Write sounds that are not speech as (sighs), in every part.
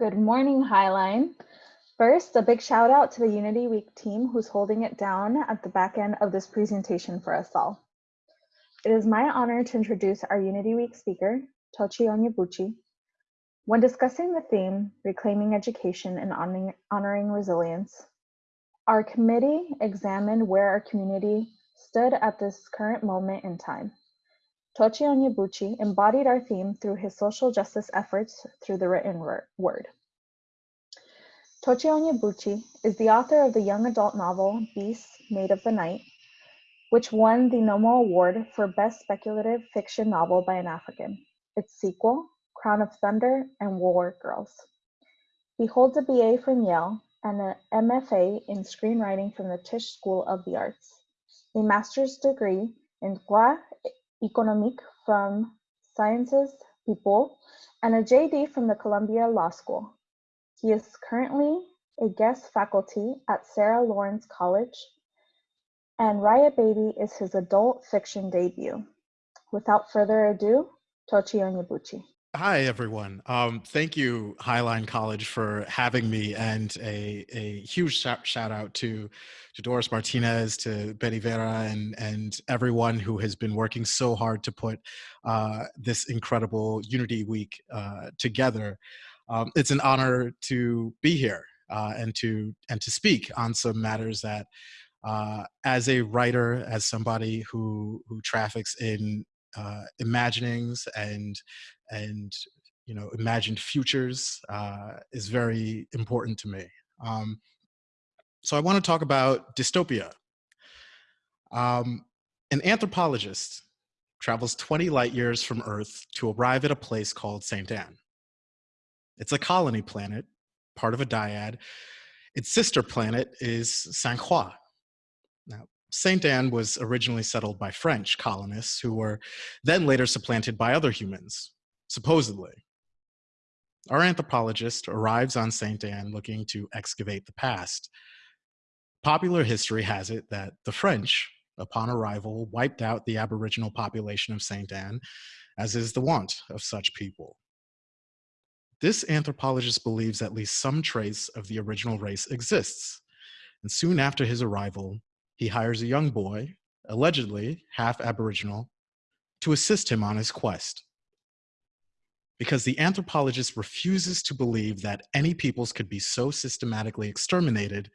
Good morning, Highline. First, a big shout out to the Unity Week team who's holding it down at the back end of this presentation for us all. It is my honor to introduce our Unity Week speaker, Tochi Onyebuchi. When discussing the theme, Reclaiming Education and Honoring Resilience, our committee examined where our community stood at this current moment in time. Tochi Onyebuchi embodied our theme through his social justice efforts through the written word. Tochi Onyebuchi is the author of the young adult novel Beasts Made of the Night, which won the Nommo Award for Best Speculative Fiction Novel by an African. Its sequel, Crown of Thunder and War Girls. He holds a BA from Yale and an MFA in screenwriting from the Tisch School of the Arts, a master's degree in droit économique from Sciences Po, and a JD from the Columbia Law School. He is currently a guest faculty at Sarah Lawrence College, and Riot Baby is his adult fiction debut. Without further ado, Tochi Onyebuchi. Hi, everyone. Um, thank you, Highline College, for having me, and a, a huge shout, shout out to, to Doris Martinez, to Betty Vera, and, and everyone who has been working so hard to put uh, this incredible Unity Week uh, together. Um, it's an honor to be here uh, and to and to speak on some matters that, uh, as a writer, as somebody who who traffics in uh, imaginings and and you know imagined futures uh, is very important to me. Um, so I want to talk about dystopia. Um, an anthropologist travels 20 light years from Earth to arrive at a place called St. Anne. It's a colony planet, part of a dyad. Its sister planet is Saint Croix. Now, St. Anne was originally settled by French colonists who were then later supplanted by other humans, supposedly. Our anthropologist arrives on St. Anne looking to excavate the past. Popular history has it that the French, upon arrival, wiped out the aboriginal population of St. Anne, as is the wont of such people. This anthropologist believes at least some trace of the original race exists, and soon after his arrival, he hires a young boy, allegedly half Aboriginal, to assist him on his quest because the anthropologist refuses to believe that any peoples could be so systematically exterminated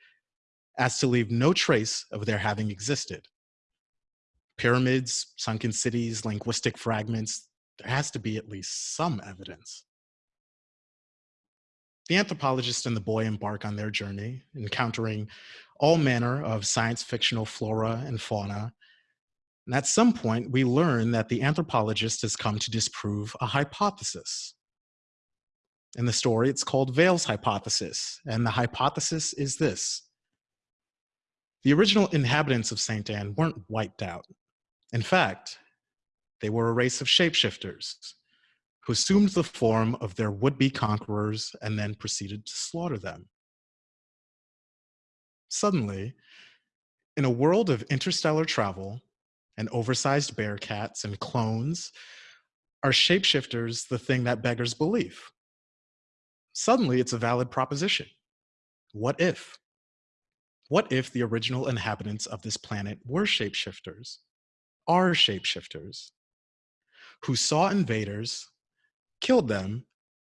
as to leave no trace of their having existed. Pyramids, sunken cities, linguistic fragments, there has to be at least some evidence. The anthropologist and the boy embark on their journey, encountering all manner of science fictional flora and fauna and at some point, we learn that the anthropologist has come to disprove a hypothesis. In the story, it's called Veil's hypothesis, and the hypothesis is this. The original inhabitants of St. Anne weren't wiped out. In fact, they were a race of shapeshifters who assumed the form of their would-be conquerors and then proceeded to slaughter them. Suddenly, in a world of interstellar travel, and oversized bear cats and clones are shapeshifters the thing that beggars belief? Suddenly, it's a valid proposition. What if? What if the original inhabitants of this planet were shapeshifters, are shapeshifters, who saw invaders, killed them,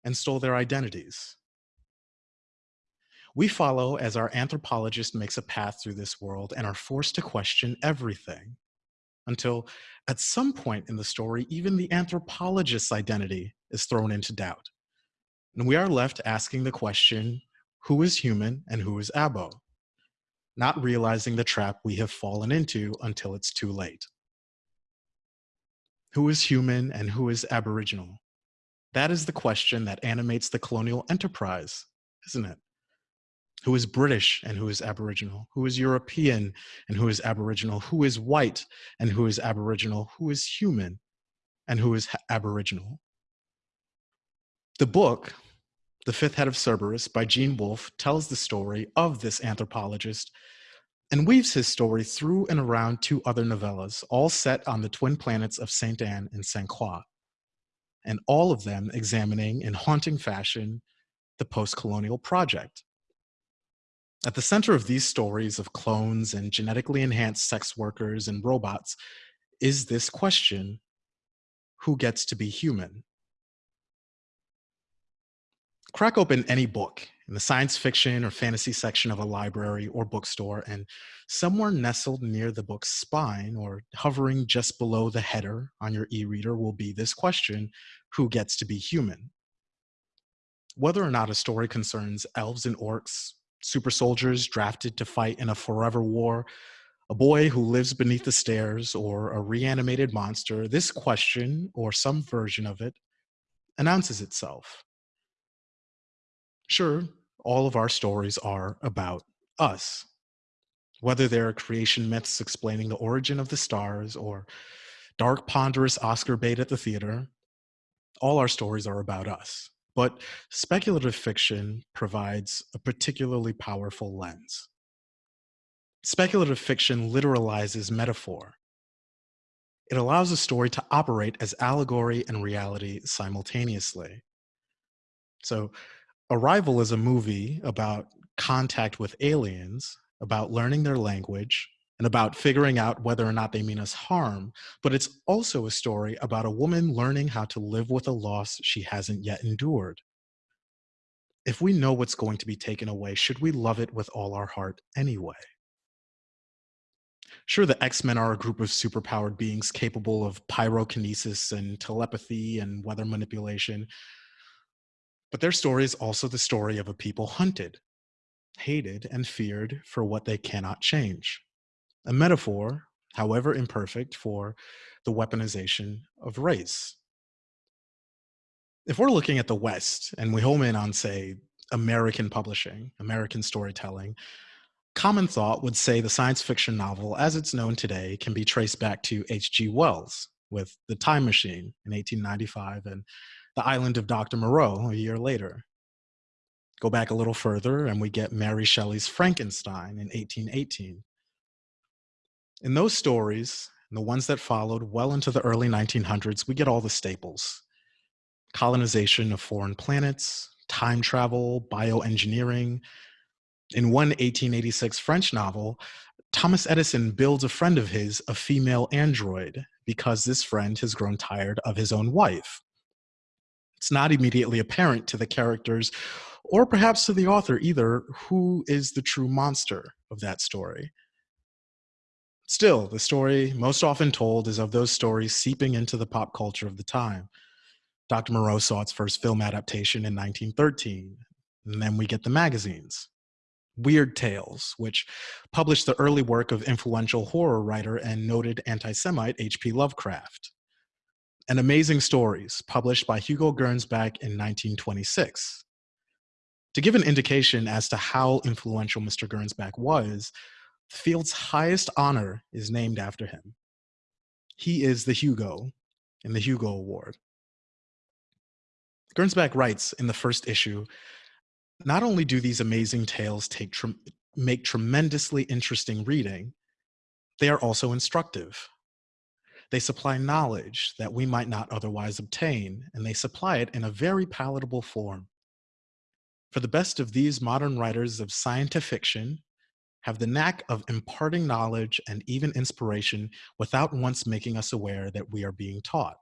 and stole their identities? We follow as our anthropologist makes a path through this world and are forced to question everything until at some point in the story, even the anthropologist's identity is thrown into doubt. And we are left asking the question, who is human and who is Abo? Not realizing the trap we have fallen into until it's too late. Who is human and who is Aboriginal? That is the question that animates the colonial enterprise, isn't it? Who is British and who is Aboriginal, who is European and who is Aboriginal, who is white and who is Aboriginal, who is human and who is Aboriginal. The book, The Fifth Head of Cerberus by Gene Wolfe tells the story of this anthropologist and weaves his story through and around two other novellas, all set on the twin planets of Saint Anne and Saint Croix, and all of them examining in haunting fashion the post colonial project. At the center of these stories of clones and genetically enhanced sex workers and robots is this question who gets to be human? Crack open any book in the science fiction or fantasy section of a library or bookstore, and somewhere nestled near the book's spine or hovering just below the header on your e reader will be this question Who gets to be human? Whether or not a story concerns elves and orcs, super soldiers drafted to fight in a forever war, a boy who lives beneath the stairs, or a reanimated monster, this question, or some version of it, announces itself. Sure, all of our stories are about us. Whether they're creation myths explaining the origin of the stars or dark, ponderous Oscar bait at the theater, all our stories are about us. But speculative fiction provides a particularly powerful lens. Speculative fiction literalizes metaphor. It allows a story to operate as allegory and reality simultaneously. So, Arrival is a movie about contact with aliens, about learning their language, and about figuring out whether or not they mean us harm. But it's also a story about a woman learning how to live with a loss she hasn't yet endured. If we know what's going to be taken away, should we love it with all our heart anyway? Sure, the X Men are a group of superpowered beings capable of pyrokinesis and telepathy and weather manipulation, but their story is also the story of a people hunted, hated, and feared for what they cannot change. A metaphor, however imperfect, for the weaponization of race. If we're looking at the West and we home in on, say, American publishing, American storytelling, common thought would say the science fiction novel, as it's known today, can be traced back to H.G. Wells with The Time Machine in 1895 and the island of Dr. Moreau a year later. Go back a little further, and we get Mary Shelley's Frankenstein in 1818. In those stories, and the ones that followed well into the early 1900s, we get all the staples colonization of foreign planets, time travel, bioengineering. In one 1886 French novel, Thomas Edison builds a friend of his a female android because this friend has grown tired of his own wife it's not immediately apparent to the characters or perhaps to the author either who is the true monster of that story. Still, the story most often told is of those stories seeping into the pop culture of the time. Dr. Moreau saw its first film adaptation in 1913, and then we get the magazines. Weird Tales, which published the early work of influential horror writer and noted anti Semite H.P. Lovecraft and Amazing Stories, published by Hugo Gernsback in 1926. To give an indication as to how influential Mr. Gernsback was, field's highest honor is named after him. He is the Hugo in the Hugo Award. Gernsback writes in the first issue, not only do these amazing tales take tre make tremendously interesting reading, they are also instructive. They supply knowledge that we might not otherwise obtain, and they supply it in a very palatable form. For the best of these modern writers of science fiction have the knack of imparting knowledge and even inspiration without once making us aware that we are being taught.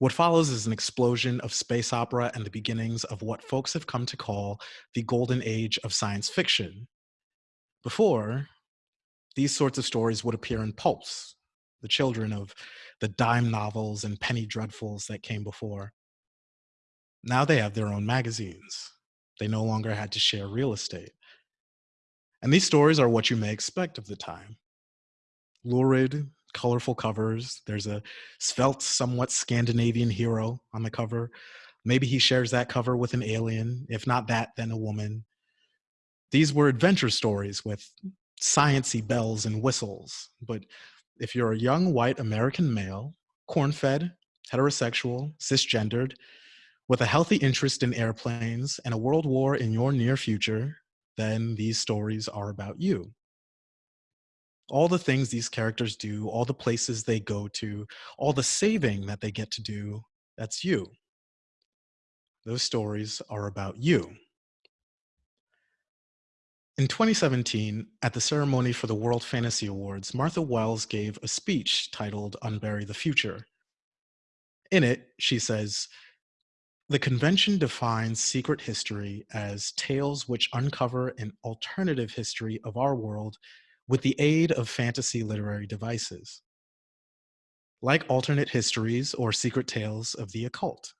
What follows is an explosion of space opera and the beginnings of what folks have come to call the golden age of science fiction. Before, these sorts of stories would appear in pulps, the children of the dime novels and penny dreadfuls that came before. Now they have their own magazines. They no longer had to share real estate. And these stories are what you may expect of the time. Lurid, colorful covers. There's a svelte, somewhat Scandinavian hero on the cover. Maybe he shares that cover with an alien. If not that, then a woman. These were adventure stories with sciency bells and whistles, but if you're a young white American male, corn fed, heterosexual, cisgendered, with a healthy interest in airplanes and a world war in your near future, then these stories are about you. All the things these characters do, all the places they go to, all the saving that they get to do, that's you. Those stories are about you. In 2017, at the ceremony for the World Fantasy Awards, Martha Wells gave a speech titled Unbury the Future. In it, she says, the convention defines secret history as tales which uncover an alternative history of our world with the aid of fantasy literary devices. Like alternate histories or secret tales of the occult.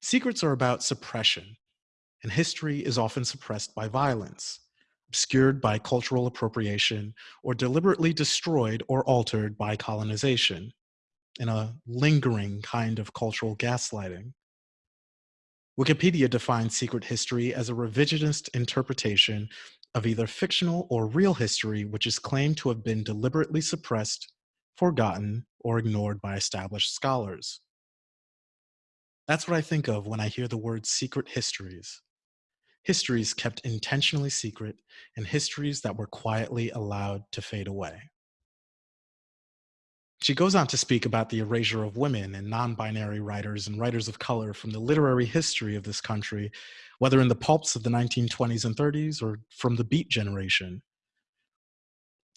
Secrets are about suppression, and history is often suppressed by violence, obscured by cultural appropriation, or deliberately destroyed or altered by colonization in a lingering kind of cultural gaslighting. Wikipedia defines secret history as a revisionist interpretation of either fictional or real history which is claimed to have been deliberately suppressed, forgotten, or ignored by established scholars. That's what I think of when I hear the word secret histories. Histories kept intentionally secret and histories that were quietly allowed to fade away. She goes on to speak about the erasure of women and non-binary writers and writers of color from the literary history of this country, whether in the pulps of the 1920s and 30s or from the Beat generation.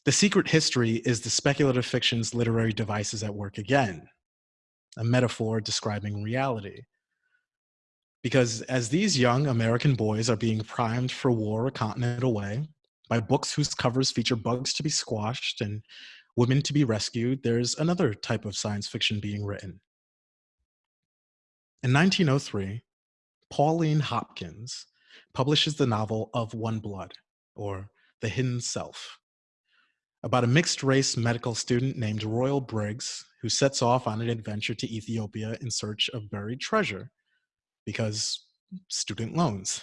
The secret history is the speculative fiction's literary devices at work again, a metaphor describing reality. Because as these young American boys are being primed for war a continent away by books whose covers feature bugs to be squashed and women to be rescued, there's another type of science fiction being written. In 1903, Pauline Hopkins publishes the novel Of One Blood, or The Hidden Self, about a mixed race medical student named Reuel Briggs who sets off on an adventure to Ethiopia in search of buried treasure because student loans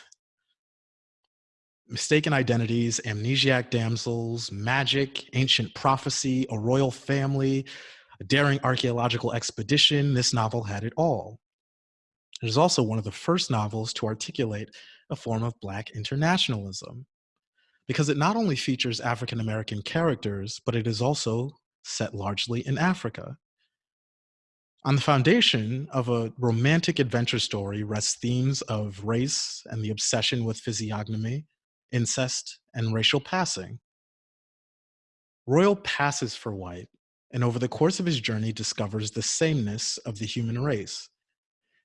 mistaken identities, amnesiac damsels, magic, ancient prophecy, a royal family, a daring archaeological expedition, this novel had it all. It is also one of the first novels to articulate a form of Black internationalism, because it not only features African American characters, but it is also set largely in Africa. On the foundation of a romantic adventure story rests themes of race and the obsession with physiognomy, incest, and racial passing. Reuel passes for white, and over the course of his journey discovers the sameness of the human race.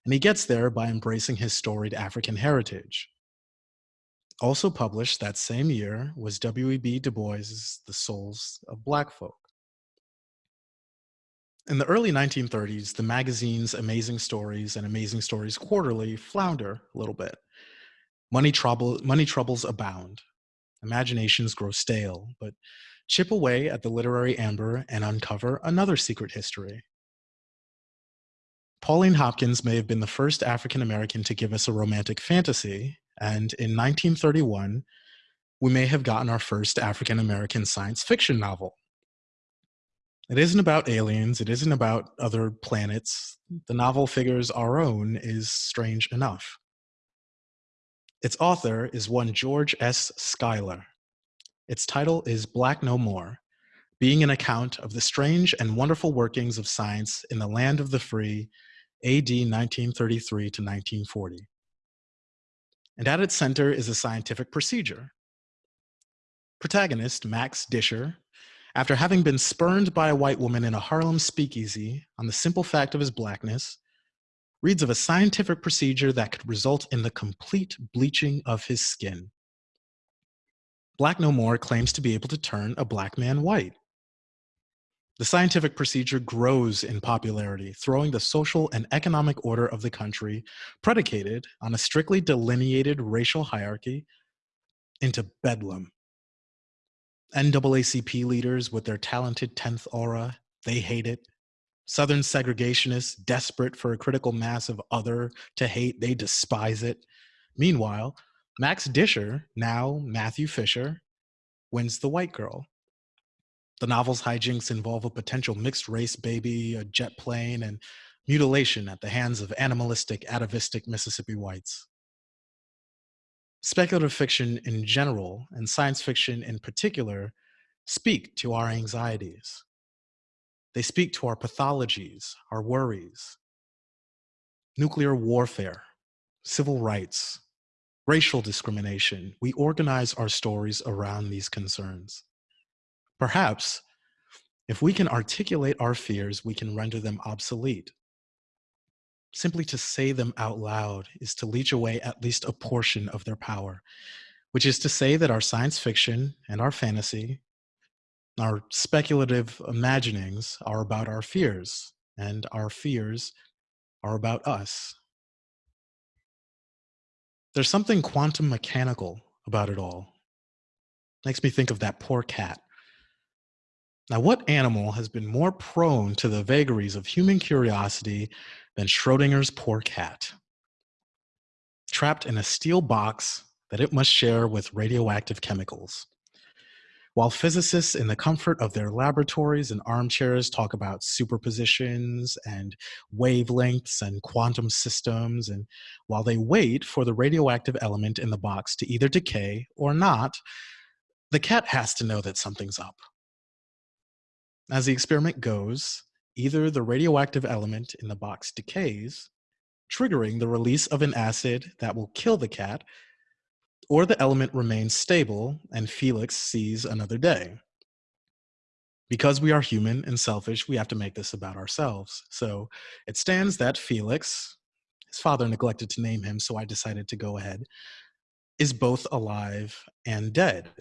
And he gets there by embracing his storied African heritage. Also published that same year was W.E.B. Du Bois's The Souls of Black Folk. In the early 1930s, the magazine's Amazing Stories and Amazing Stories Quarterly flounder a little bit. Money, trouble, money troubles abound. Imaginations grow stale, but chip away at the literary amber and uncover another secret history. Pauline Hopkins may have been the first African American to give us a romantic fantasy, and in 1931, we may have gotten our first African American science fiction novel. It isn't about aliens, it isn't about other planets. The novel figures our own is strange enough. Its author is one George S. Schuyler. Its title is Black No More, being an account of the strange and wonderful workings of science in the land of the free, AD 1933 to 1940. And at its center is a scientific procedure. Protagonist, Max Disher, after having been spurned by a white woman in a Harlem speakeasy on the simple fact of his blackness, reads of a scientific procedure that could result in the complete bleaching of his skin. Black No More claims to be able to turn a black man white. The scientific procedure grows in popularity, throwing the social and economic order of the country, predicated on a strictly delineated racial hierarchy, into bedlam. NAACP leaders with their talented 10th aura, they hate it. Southern segregationists, desperate for a critical mass of other to hate, they despise it. Meanwhile, Max Disher, now Matthew Fisher, wins the white girl. The novel's hijinks involve a potential mixed race baby, a jet plane, and mutilation at the hands of animalistic, atavistic Mississippi whites. Speculative fiction in general, and science fiction in particular, speak to our anxieties. They speak to our pathologies, our worries. nuclear warfare, civil rights, racial discrimination. We organize our stories around these concerns. Perhaps, if we can articulate our fears, we can render them obsolete. Simply to say them out loud is to leech away at least a portion of their power, which is to say that our science fiction and our fantasy, our speculative imaginings are about our fears, and our fears are about us. There's something quantum mechanical about it all. Makes me think of that poor cat. Now, what animal has been more prone to the vagaries of human curiosity than Schrodinger's poor cat? Trapped in a steel box that it must share with radioactive chemicals. While physicists in the comfort of their laboratories and armchairs talk about superpositions and wavelengths and quantum systems, and while they wait for the radioactive element in the box to either decay or not, the cat has to know that something's up. As the experiment goes, either the radioactive element in the box decays, triggering the release of an acid that will kill the cat, or the element remains stable and Felix sees another day. Because we are human and selfish, we have to make this about ourselves. So it stands that Felix, his father neglected to name him, so I decided to go ahead, is both alive and dead.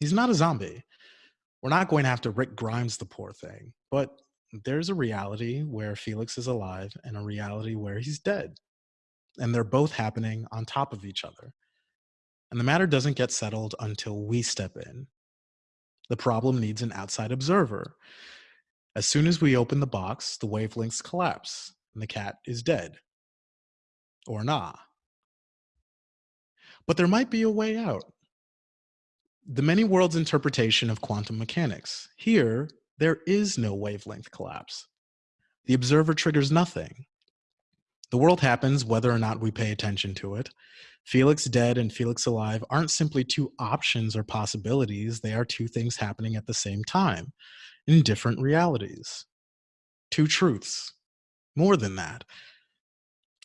He's not a zombie. We're not going to have to Rick Grimes the poor thing, but there's a reality where Felix is alive and a reality where he's dead. And they're both happening on top of each other. And the matter doesn't get settled until we step in. The problem needs an outside observer. As soon as we open the box, the wavelengths collapse and the cat is dead. Or nah. But there might be a way out. The many worlds interpretation of quantum mechanics. Here, there is no wavelength collapse. The observer triggers nothing. The world happens whether or not we pay attention to it. Felix dead and Felix alive aren't simply two options or possibilities, they are two things happening at the same time in different realities. Two truths. More than that.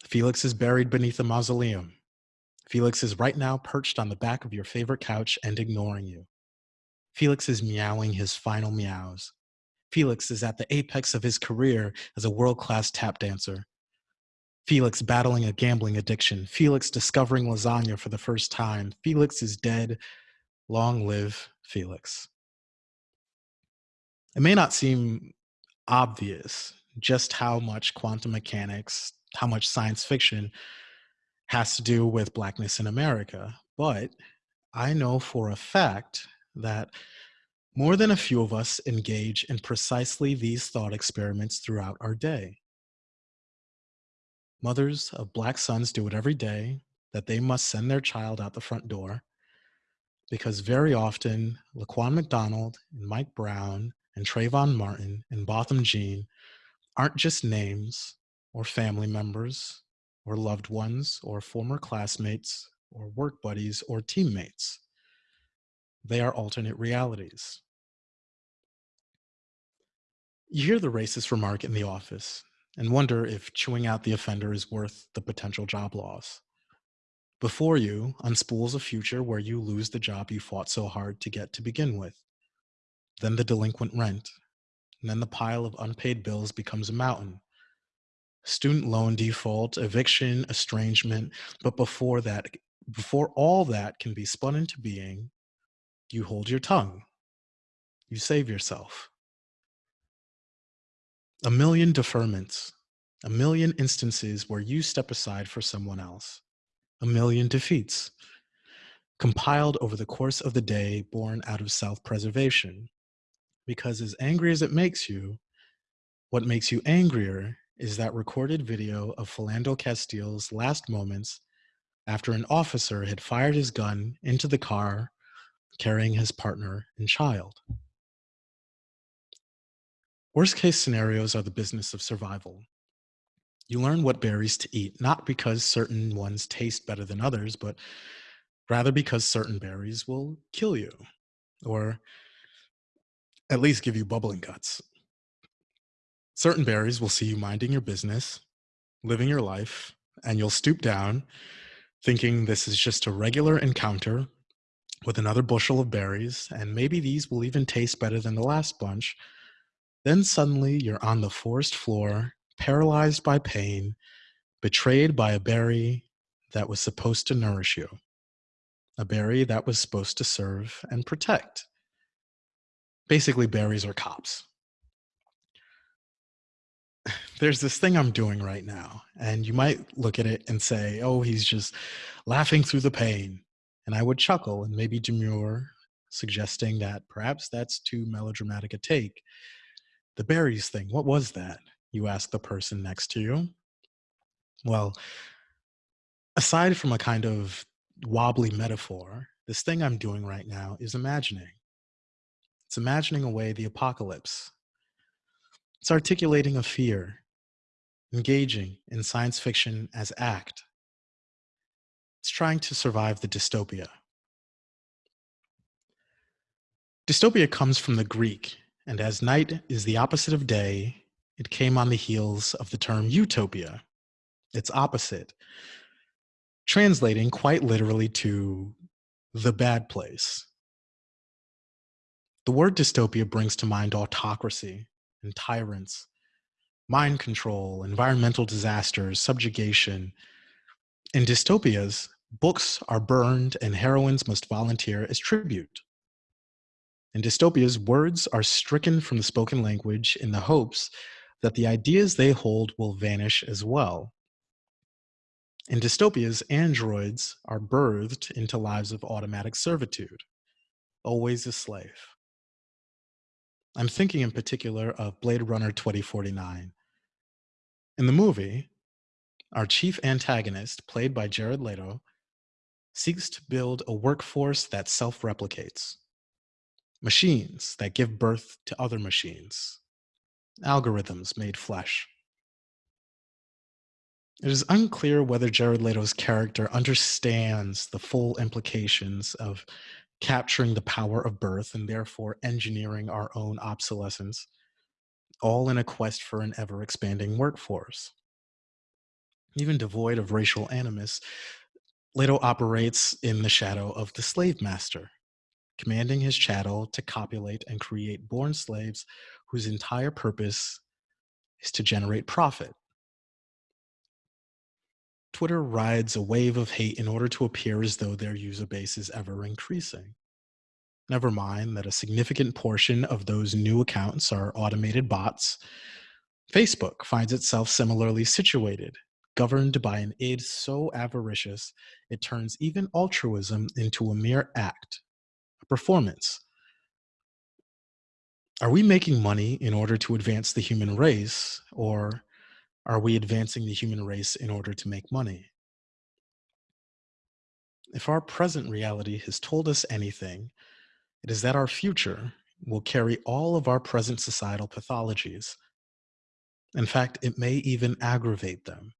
Felix is buried beneath a mausoleum. Felix is right now perched on the back of your favorite couch and ignoring you. Felix is meowing his final meows. Felix is at the apex of his career as a world class tap dancer. Felix battling a gambling addiction. Felix discovering lasagna for the first time. Felix is dead. Long live Felix. It may not seem obvious just how much quantum mechanics, how much science fiction has to do with Blackness in America, but I know for a fact that more than a few of us engage in precisely these thought experiments throughout our day. Mothers of black sons do it every day that they must send their child out the front door because very often Laquan McDonald and Mike Brown and Trayvon Martin and Botham Jean aren't just names or family members or loved ones or former classmates or work buddies or teammates. They are alternate realities. You hear the racist remark in the office and wonder if chewing out the offender is worth the potential job loss. Before you unspools a future where you lose the job you fought so hard to get to begin with. Then the delinquent rent, and then the pile of unpaid bills becomes a mountain. Student loan default, eviction, estrangement, but before that, before all that can be spun into being, you hold your tongue. You save yourself a million deferments, a million instances where you step aside for someone else, a million defeats, compiled over the course of the day, born out of self preservation. Because as angry as it makes you, what makes you angrier is that recorded video of Philando Castile's last moments after an officer had fired his gun into the car carrying his partner and child. Worst case scenarios are the business of survival. You learn what berries to eat, not because certain ones taste better than others, but rather because certain berries will kill you, or at least give you bubbling guts. Certain berries will see you minding your business, living your life, and you'll stoop down thinking this is just a regular encounter with another bushel of berries, and maybe these will even taste better than the last bunch. Then suddenly you're on the forest floor, paralyzed by pain, betrayed by a berry that was supposed to nourish you, a berry that was supposed to serve and protect. Basically, berries are cops. (sighs) There's this thing I'm doing right now, and you might look at it and say, oh, he's just laughing through the pain. And I would chuckle and maybe demur, suggesting that perhaps that's too melodramatic a take. The berries thing, what was that? You ask the person next to you. Well, aside from a kind of wobbly metaphor, this thing I'm doing right now is imagining. It's imagining away the apocalypse. It's articulating a fear, engaging in science fiction as act. It's trying to survive the dystopia. Dystopia comes from the Greek, and as night is the opposite of day, it came on the heels of the term utopia, its opposite, translating quite literally to the bad place. The word dystopia brings to mind autocracy and tyrants, mind control, environmental disasters, subjugation. In dystopias, books are burned and heroines must volunteer as tribute. In dystopias, words are stricken from the spoken language in the hopes that the ideas they hold will vanish as well. In dystopias, androids are birthed into lives of automatic servitude, always a slave. I'm thinking in particular of Blade Runner 2049. In the movie, our chief antagonist, played by Jared Leto, seeks to build a workforce that self replicates, machines that give birth to other machines, algorithms made flesh. It is unclear whether Jared Leto's character understands the full implications of capturing the power of birth and therefore engineering our own obsolescence, all in a quest for an ever expanding workforce. Even devoid of racial animus, Leto operates in the shadow of the slave master, commanding his chattel to copulate and create born slaves whose entire purpose is to generate profit Twitter rides a wave of hate in order to appear as though their user base is ever increasing. Never mind that a significant portion of those new accounts are automated bots. Facebook finds itself similarly situated, governed by an id so avaricious it turns even altruism into a mere act, performance. Are we making money in order to advance the human race, or are we advancing the human race in order to make money? If our present reality has told us anything, it is that our future will carry all of our present societal pathologies. In fact, it may even aggravate them.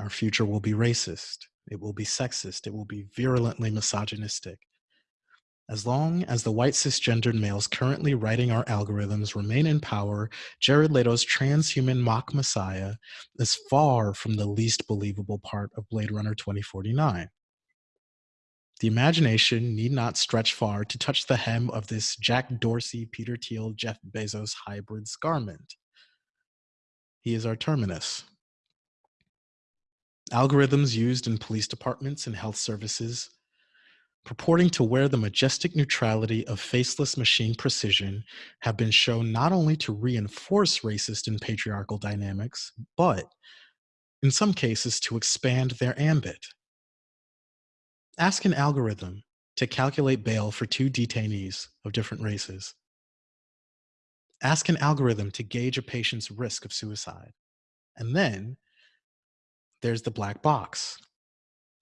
Our future will be racist, it will be sexist, it will be virulently misogynistic, as long as the white cisgendered males currently writing our algorithms remain in power, Jared Leto's transhuman mock messiah is far from the least believable part of Blade Runner 2049. The imagination need not stretch far to touch the hem of this Jack Dorsey, Peter Thiel, Jeff Bezos hybrid's garment. He is our terminus. Algorithms used in police departments and health services purporting to wear the majestic neutrality of faceless machine precision, have been shown not only to reinforce racist and patriarchal dynamics, but in some cases to expand their ambit. Ask an algorithm to calculate bail for two detainees of different races. Ask an algorithm to gauge a patient's risk of suicide. And then there's the black box,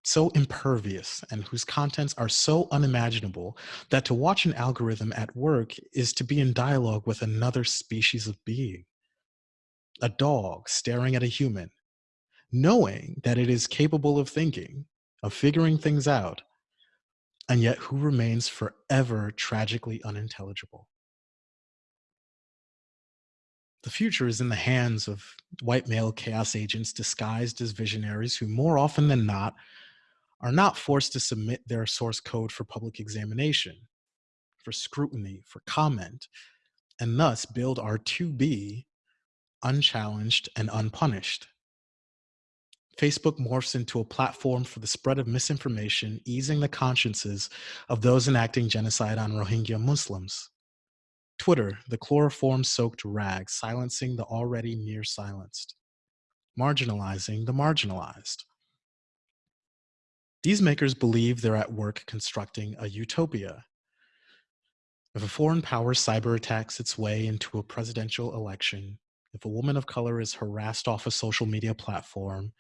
so impervious and whose contents are so unimaginable that to watch an algorithm at work is to be in dialogue with another species of being. A dog staring at a human, knowing that it is capable of thinking, of figuring things out, and yet who remains forever tragically unintelligible. The future is in the hands of white male chaos agents disguised as visionaries who, more often than not, are not forced to submit their source code for public examination, for scrutiny, for comment, and thus build our to be unchallenged and unpunished. Facebook morphs into a platform for the spread of misinformation, easing the consciences of those enacting genocide on Rohingya Muslims. Twitter, the chloroform soaked rag, silencing the already near silenced, marginalizing the marginalized. These makers believe they're at work constructing a utopia. If a foreign power cyber attacks its way into a presidential election, if a woman of color is harassed off a social media platform,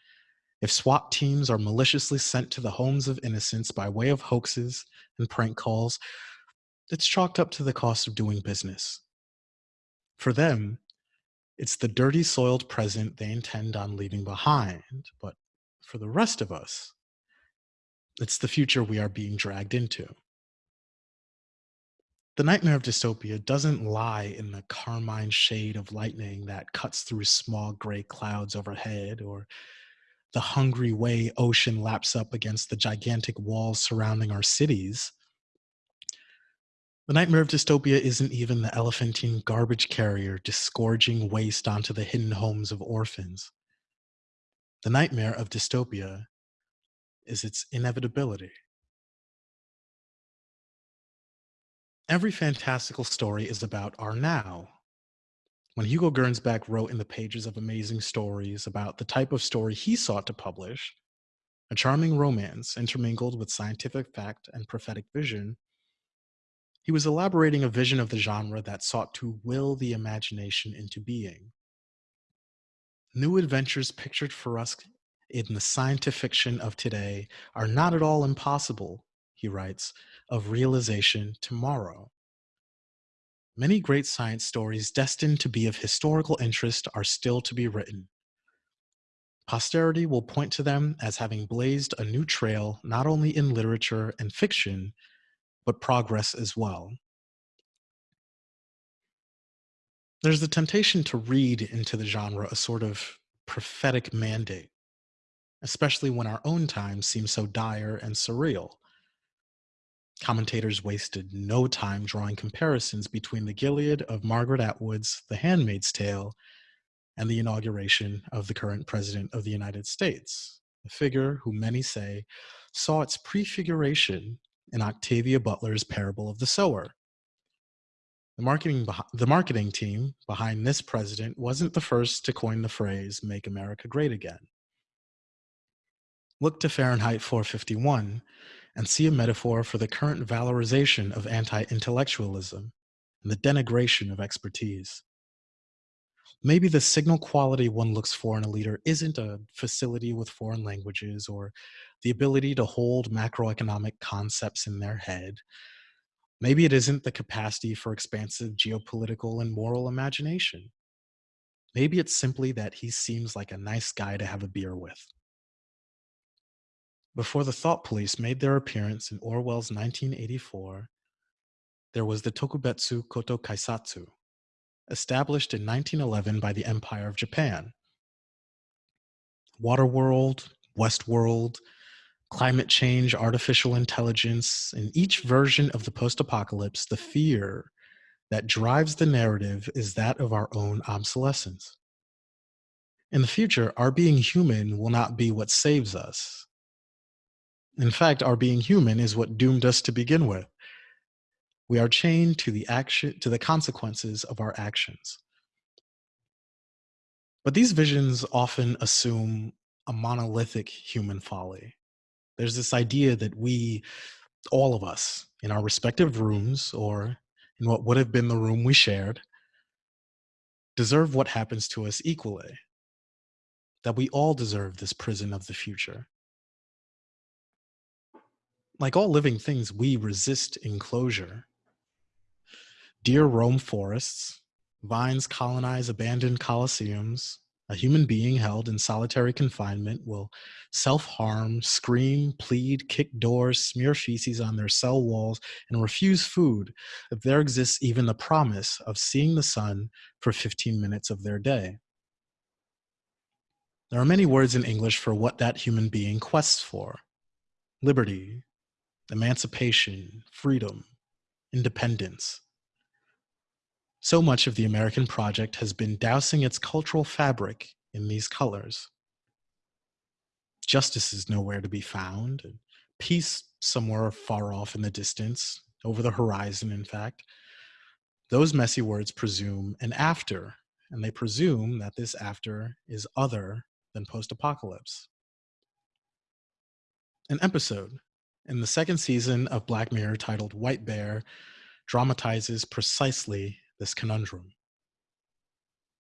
if SWAT teams are maliciously sent to the homes of innocents by way of hoaxes and prank calls, it's chalked up to the cost of doing business. For them, it's the dirty, soiled present they intend on leaving behind. But for the rest of us, it's the future we are being dragged into. The nightmare of dystopia doesn't lie in the carmine shade of lightning that cuts through small gray clouds overhead or the hungry way ocean laps up against the gigantic walls surrounding our cities. The nightmare of dystopia isn't even the elephantine garbage carrier disgorging waste onto the hidden homes of orphans. The nightmare of dystopia is its inevitability. Every fantastical story is about our now. When Hugo Gernsback wrote in the pages of Amazing Stories about the type of story he sought to publish, a charming romance intermingled with scientific fact and prophetic vision, he was elaborating a vision of the genre that sought to will the imagination into being. New adventures pictured for us in the scientific fiction of today are not at all impossible, he writes, of realization tomorrow. Many great science stories destined to be of historical interest are still to be written. Posterity will point to them as having blazed a new trail not only in literature and fiction, but progress as well. There's the temptation to read into the genre a sort of prophetic mandate especially when our own times seem so dire and surreal. Commentators wasted no time drawing comparisons between the Gilead of Margaret Atwood's The Handmaid's Tale and the inauguration of the current President of the United States, a figure who many say saw its prefiguration in Octavia Butler's Parable of the Sower. The marketing, the marketing team behind this president wasn't the first to coin the phrase, Make America Great Again. Look to Fahrenheit 451 and see a metaphor for the current valorization of anti-intellectualism and the denigration of expertise. Maybe the signal quality one looks for in a leader isn't a facility with foreign languages or the ability to hold macroeconomic concepts in their head. Maybe it isn't the capacity for expansive geopolitical and moral imagination. Maybe it's simply that he seems like a nice guy to have a beer with. Before the Thought Police made their appearance in Orwell's 1984, there was the Tokubetsu Koto Keisatsu, established in 1911 by the Empire of Japan. Waterworld, Westworld, climate change, artificial intelligence, in each version of the post-apocalypse, the fear that drives the narrative is that of our own obsolescence. In the future, our being human will not be what saves us. In fact, our being human is what doomed us to begin with. We are chained to the action to the consequences of our actions. But these visions often assume a monolithic human folly. There's this idea that we, all of us, in our respective rooms or in what would have been the room we shared, deserve what happens to us equally. That we all deserve this prison of the future like all living things, we resist enclosure. Deer roam forests, vines colonize abandoned coliseums, a human being held in solitary confinement will self-harm, scream, plead, kick doors, smear feces on their cell walls, and refuse food if there exists even the promise of seeing the sun for 15 minutes of their day. There are many words in English for what that human being quests for. Liberty, emancipation, freedom, independence. So much of the American project has been dousing its cultural fabric in these colors. Justice is nowhere to be found, and peace somewhere far off in the distance, over the horizon, in fact. Those messy words presume an after, and they presume that this after is other than post-apocalypse. An episode in the second season of Black Mirror titled White Bear dramatizes precisely this conundrum.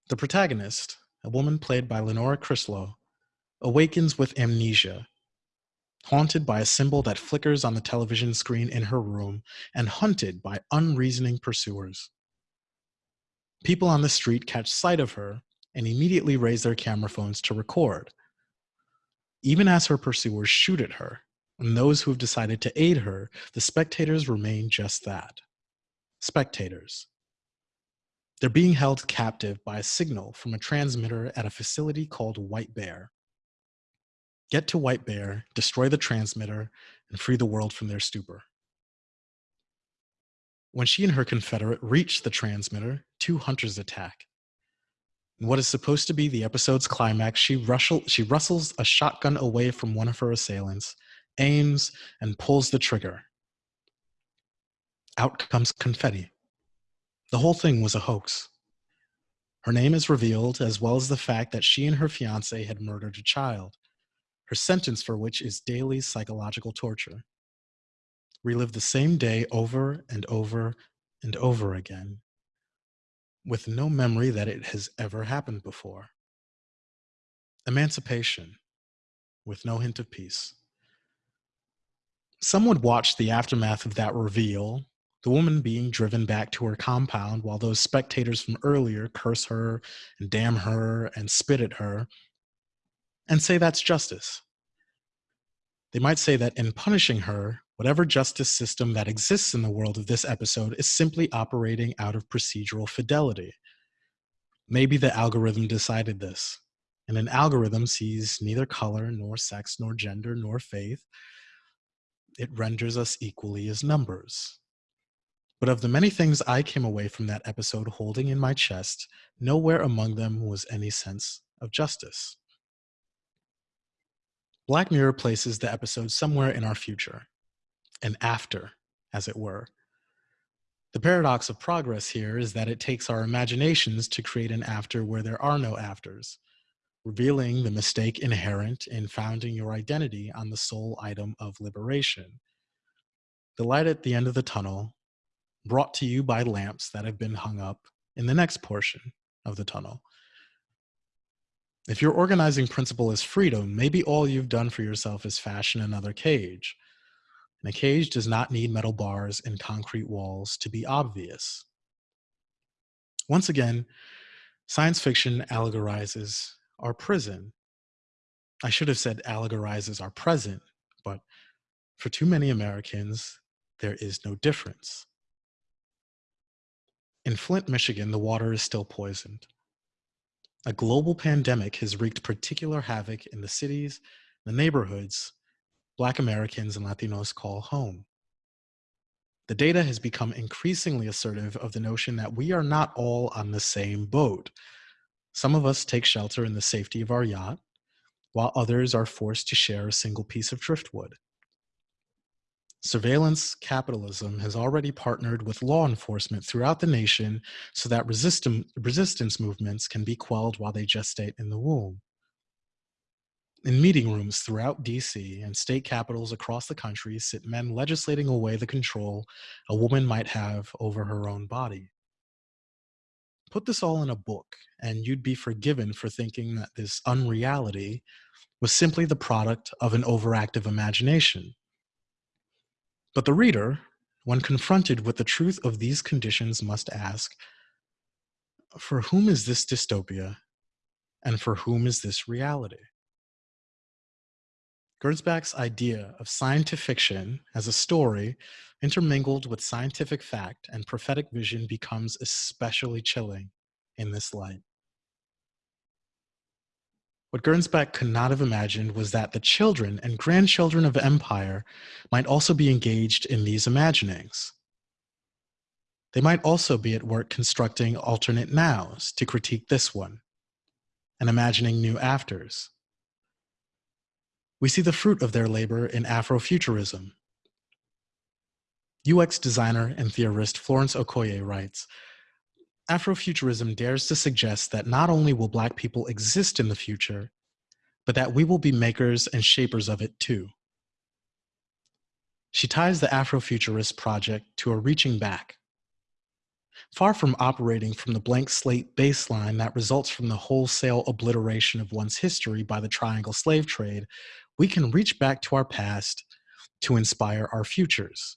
The protagonist, a woman played by Lenora Crichlow, awakens with amnesia, haunted by a symbol that flickers on the television screen in her room and hunted by unreasoning pursuers. People on the street catch sight of her and immediately raise their camera phones to record. Even as her pursuers shoot at her, and those who have decided to aid her, the spectators remain just that, spectators, they're being held captive by a signal from a transmitter at a facility called White Bear. Get to White Bear, destroy the transmitter, and free the world from their stupor. When she and her confederate reach the transmitter, two hunters attack. In what is supposed to be the episode's climax, she, rustle, she rustles a shotgun away from one of her assailants, aims, and pulls the trigger. Out comes confetti. The whole thing was a hoax. Her name is revealed, as well as the fact that she and her fiance had murdered a child, her sentence for which is daily psychological torture. Relive the same day over and over and over again, with no memory that it has ever happened before. Emancipation, with no hint of peace. Some would watch the aftermath of that reveal the woman being driven back to her compound while those spectators from earlier curse her and damn her and spit at her and say that's justice. They might say that in punishing her, whatever justice system that exists in the world of this episode is simply operating out of procedural fidelity. Maybe the algorithm decided this, and an algorithm sees neither color, nor sex, nor gender, nor faith. It renders us equally as numbers. But of the many things I came away from that episode holding in my chest, nowhere among them was any sense of justice. Black Mirror places the episode somewhere in our future, an after, as it were. The paradox of progress here is that it takes our imaginations to create an after where there are no afters, revealing the mistake inherent in founding your identity on the sole item of liberation. The light at the end of the tunnel brought to you by lamps that have been hung up in the next portion of the tunnel. If your organizing principle is freedom, maybe all you've done for yourself is fashion another cage. And a cage does not need metal bars and concrete walls to be obvious. Once again, science fiction allegorizes our prison. I should have said allegorizes our present, but for too many Americans, there is no difference. In Flint, Michigan, the water is still poisoned. A global pandemic has wreaked particular havoc in the cities, the neighborhoods Black Americans and Latinos call home. The data has become increasingly assertive of the notion that we are not all on the same boat. Some of us take shelter in the safety of our yacht, while others are forced to share a single piece of driftwood. Surveillance capitalism has already partnered with law enforcement throughout the nation so that resistance movements can be quelled while they gestate in the womb. In meeting rooms throughout DC and state capitals across the country sit men legislating away the control a woman might have over her own body. Put this all in a book and you'd be forgiven for thinking that this unreality was simply the product of an overactive imagination but the reader, when confronted with the truth of these conditions, must ask, for whom is this dystopia? And for whom is this reality? Gernsback's idea of scientific fiction as a story intermingled with scientific fact and prophetic vision becomes especially chilling in this light. What Gernsback could not have imagined was that the children and grandchildren of empire might also be engaged in these imaginings. They might also be at work constructing alternate nows to critique this one and imagining new afters. We see the fruit of their labor in Afrofuturism. UX designer and theorist Florence Okoye writes, Afrofuturism dares to suggest that not only will Black people exist in the future, but that we will be makers and shapers of it too. She ties the Afrofuturist project to a reaching back. Far from operating from the blank slate baseline that results from the wholesale obliteration of one's history by the triangle slave trade, we can reach back to our past to inspire our futures.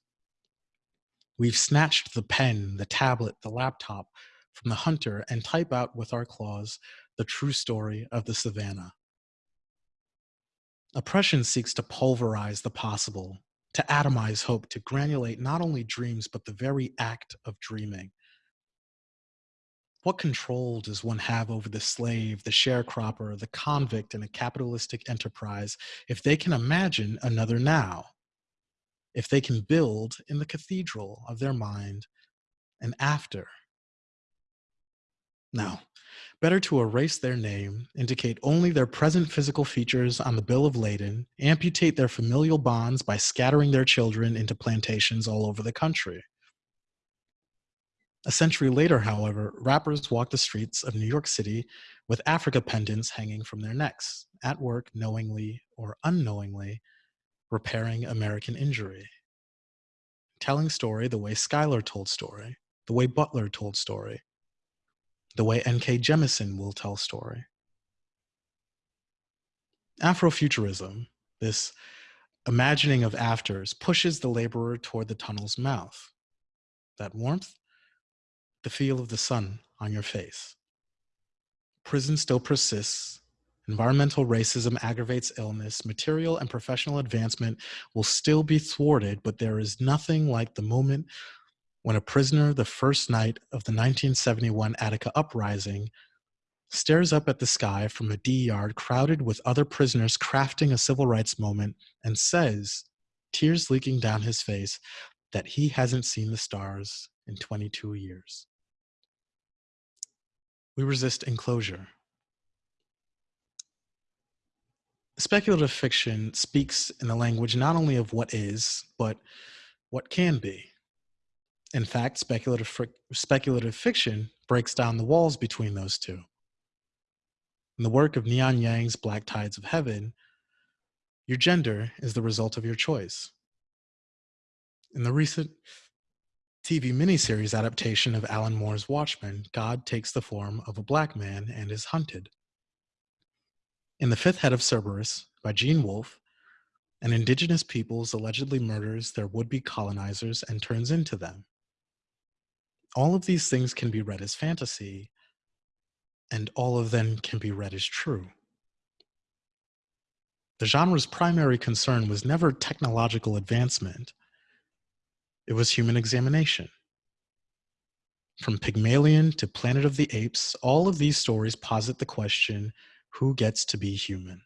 We've snatched the pen, the tablet, the laptop from the hunter and type out with our claws the true story of the savannah. Oppression seeks to pulverize the possible, to atomize hope, to granulate not only dreams, but the very act of dreaming. What control does one have over the slave, the sharecropper, the convict in a capitalistic enterprise if they can imagine another now? If they can build in the cathedral of their mind an after now, better to erase their name, indicate only their present physical features on the bill of lading, amputate their familial bonds by scattering their children into plantations all over the country. A century later, however, rappers walk the streets of New York City with Africa pendants hanging from their necks, at work knowingly or unknowingly repairing American injury. Telling story the way Schuyler told story, the way Butler told story, the way N.K. Jemisin will tell story. Afrofuturism, this imagining of afters, pushes the laborer toward the tunnel's mouth. That warmth, the feel of the sun on your face. Prison still persists. Environmental racism aggravates illness. Material and professional advancement will still be thwarted, but there is nothing like the moment when a prisoner the first night of the 1971 Attica uprising stares up at the sky from a D yard crowded with other prisoners crafting a civil rights moment and says, tears leaking down his face, that he hasn't seen the stars in 22 years. We resist enclosure. Speculative fiction speaks in the language not only of what is, but what can be. In fact, speculative, speculative fiction breaks down the walls between those two. In the work of Neon Yang's Black Tides of Heaven, your gender is the result of your choice. In the recent TV miniseries adaptation of Alan Moore's Watchmen, God takes the form of a black man and is hunted. In The Fifth Head of Cerberus by Gene Wolfe, an indigenous peoples allegedly murders their would-be colonizers and turns into them all of these things can be read as fantasy, and all of them can be read as true. The genre's primary concern was never technological advancement, it was human examination. From Pygmalion to Planet of the Apes, all of these stories posit the question, who gets to be human?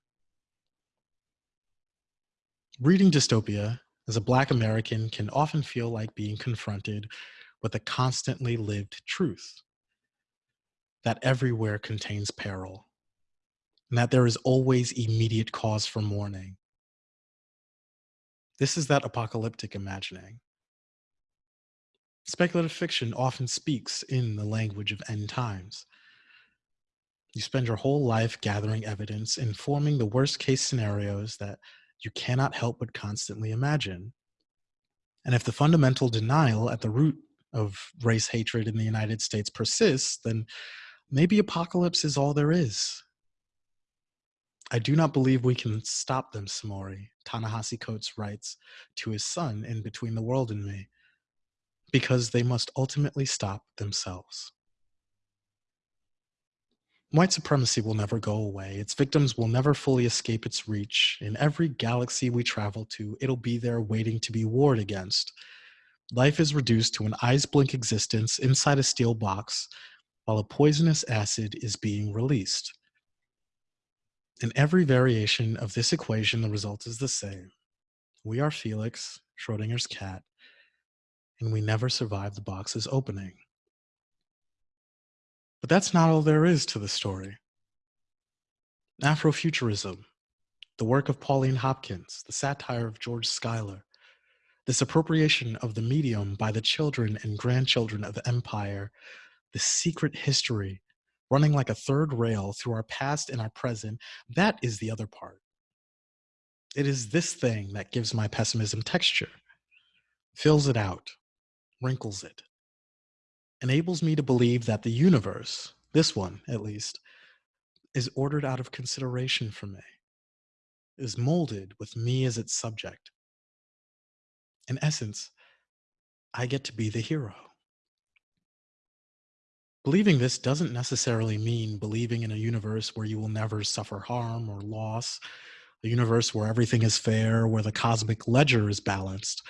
Reading dystopia as a Black American can often feel like being confronted with a constantly lived truth that everywhere contains peril and that there is always immediate cause for mourning. This is that apocalyptic imagining. Speculative fiction often speaks in the language of end times. You spend your whole life gathering evidence, informing the worst case scenarios that you cannot help but constantly imagine. And if the fundamental denial at the root of race hatred in the United States persists, then maybe apocalypse is all there is. I do not believe we can stop them, Samori, Ta-Nehisi Coates writes to his son in Between the World and Me, because they must ultimately stop themselves. White supremacy will never go away. Its victims will never fully escape its reach. In every galaxy we travel to, it'll be there waiting to be warred against. Life is reduced to an eyes blink existence inside a steel box while a poisonous acid is being released. In every variation of this equation, the result is the same. We are Felix, Schrodinger's cat, and we never survive the box's opening. But that's not all there is to the story. Afrofuturism, the work of Pauline Hopkins, the satire of George Schuyler, this appropriation of the medium by the children and grandchildren of the empire, the secret history running like a third rail through our past and our present, that is the other part. It is this thing that gives my pessimism texture, fills it out, wrinkles it, enables me to believe that the universe, this one at least, is ordered out of consideration for me, is molded with me as its subject. In essence, I get to be the hero. Believing this doesn't necessarily mean believing in a universe where you will never suffer harm or loss, a universe where everything is fair, where the cosmic ledger is balanced,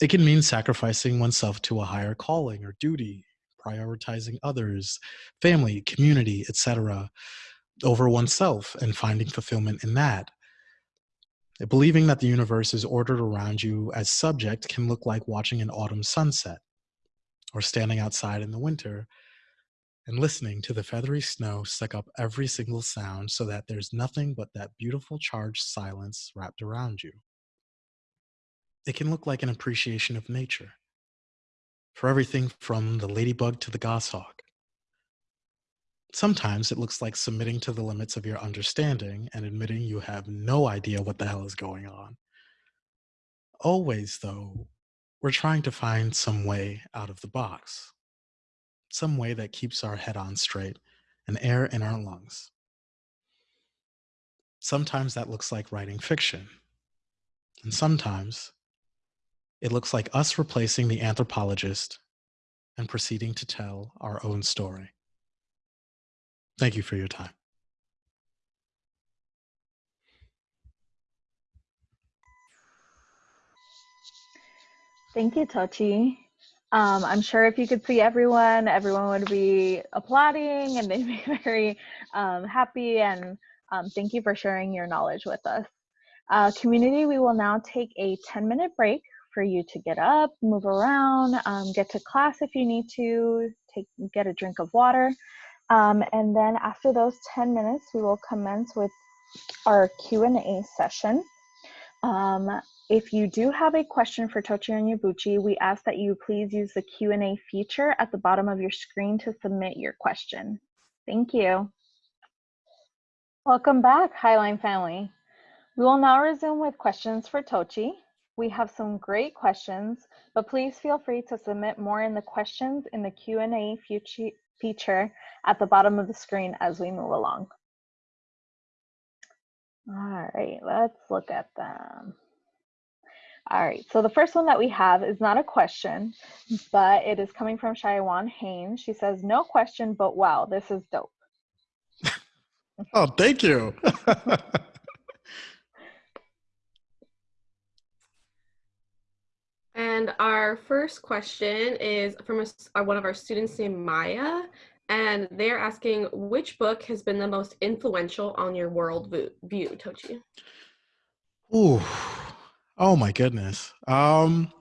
it can mean sacrificing oneself to a higher calling or duty, prioritizing others, family, community, etc., over oneself and finding fulfillment in that. Believing that the universe is ordered around you as subject can look like watching an autumn sunset or standing outside in the winter and listening to the feathery snow suck up every single sound so that there's nothing but that beautiful charged silence wrapped around you. It can look like an appreciation of nature for everything from the ladybug to the goshawk. Sometimes it looks like submitting to the limits of your understanding and admitting you have no idea what the hell is going on. Always, though, we're trying to find some way out of the box, some way that keeps our head on straight and air in our lungs. Sometimes that looks like writing fiction, and sometimes it looks like us replacing the anthropologist and proceeding to tell our own story. Thank you for your time. Thank you, Tochi. Um, I'm sure if you could see everyone, everyone would be applauding and (laughs) they'd be very um, happy. And um, thank you for sharing your knowledge with us. Uh, community, we will now take a 10 minute break for you to get up, move around, um, get to class if you need to, take get a drink of water. Um, and then after those 10 minutes, we will commence with our Q&A session. Um, if you do have a question for Tochi Onyebuchi, we ask that you please use the Q&A feature at the bottom of your screen to submit your question. Thank you. Welcome back, Highline family. We will now resume with questions for Tochi. We have some great questions, but please feel free to submit more in the questions in the Q&A feature at the bottom of the screen as we move along. All right, let's look at them. All right, so the first one that we have is not a question, but it is coming from Shaiwan Haynes. She says, no question, but wow, this is dope. (laughs) oh, thank you. (laughs) And our first question is from a, one of our students named Maya, and they're asking which book has been the most influential on your world view, Tochi? Ooh, oh my goodness. Um,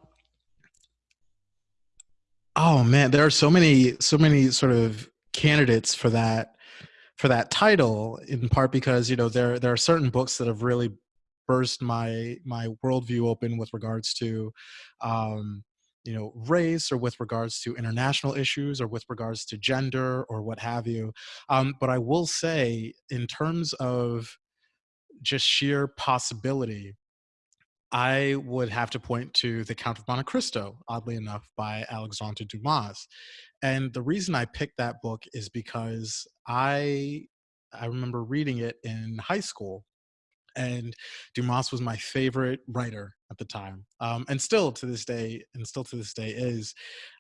oh man, there are so many, so many sort of candidates for that for that title in part because you know there there are certain books that have really burst my my worldview open with regards to um, you know race or with regards to international issues or with regards to gender or what have you. Um, but i will say in terms of just sheer possibility i would have to point to the count of monte cristo oddly enough by alexandre dumas. And the reason i picked that book is because i i remember reading it in high school and Dumas was my favorite writer at the time, um, and still to this day, and still to this day is.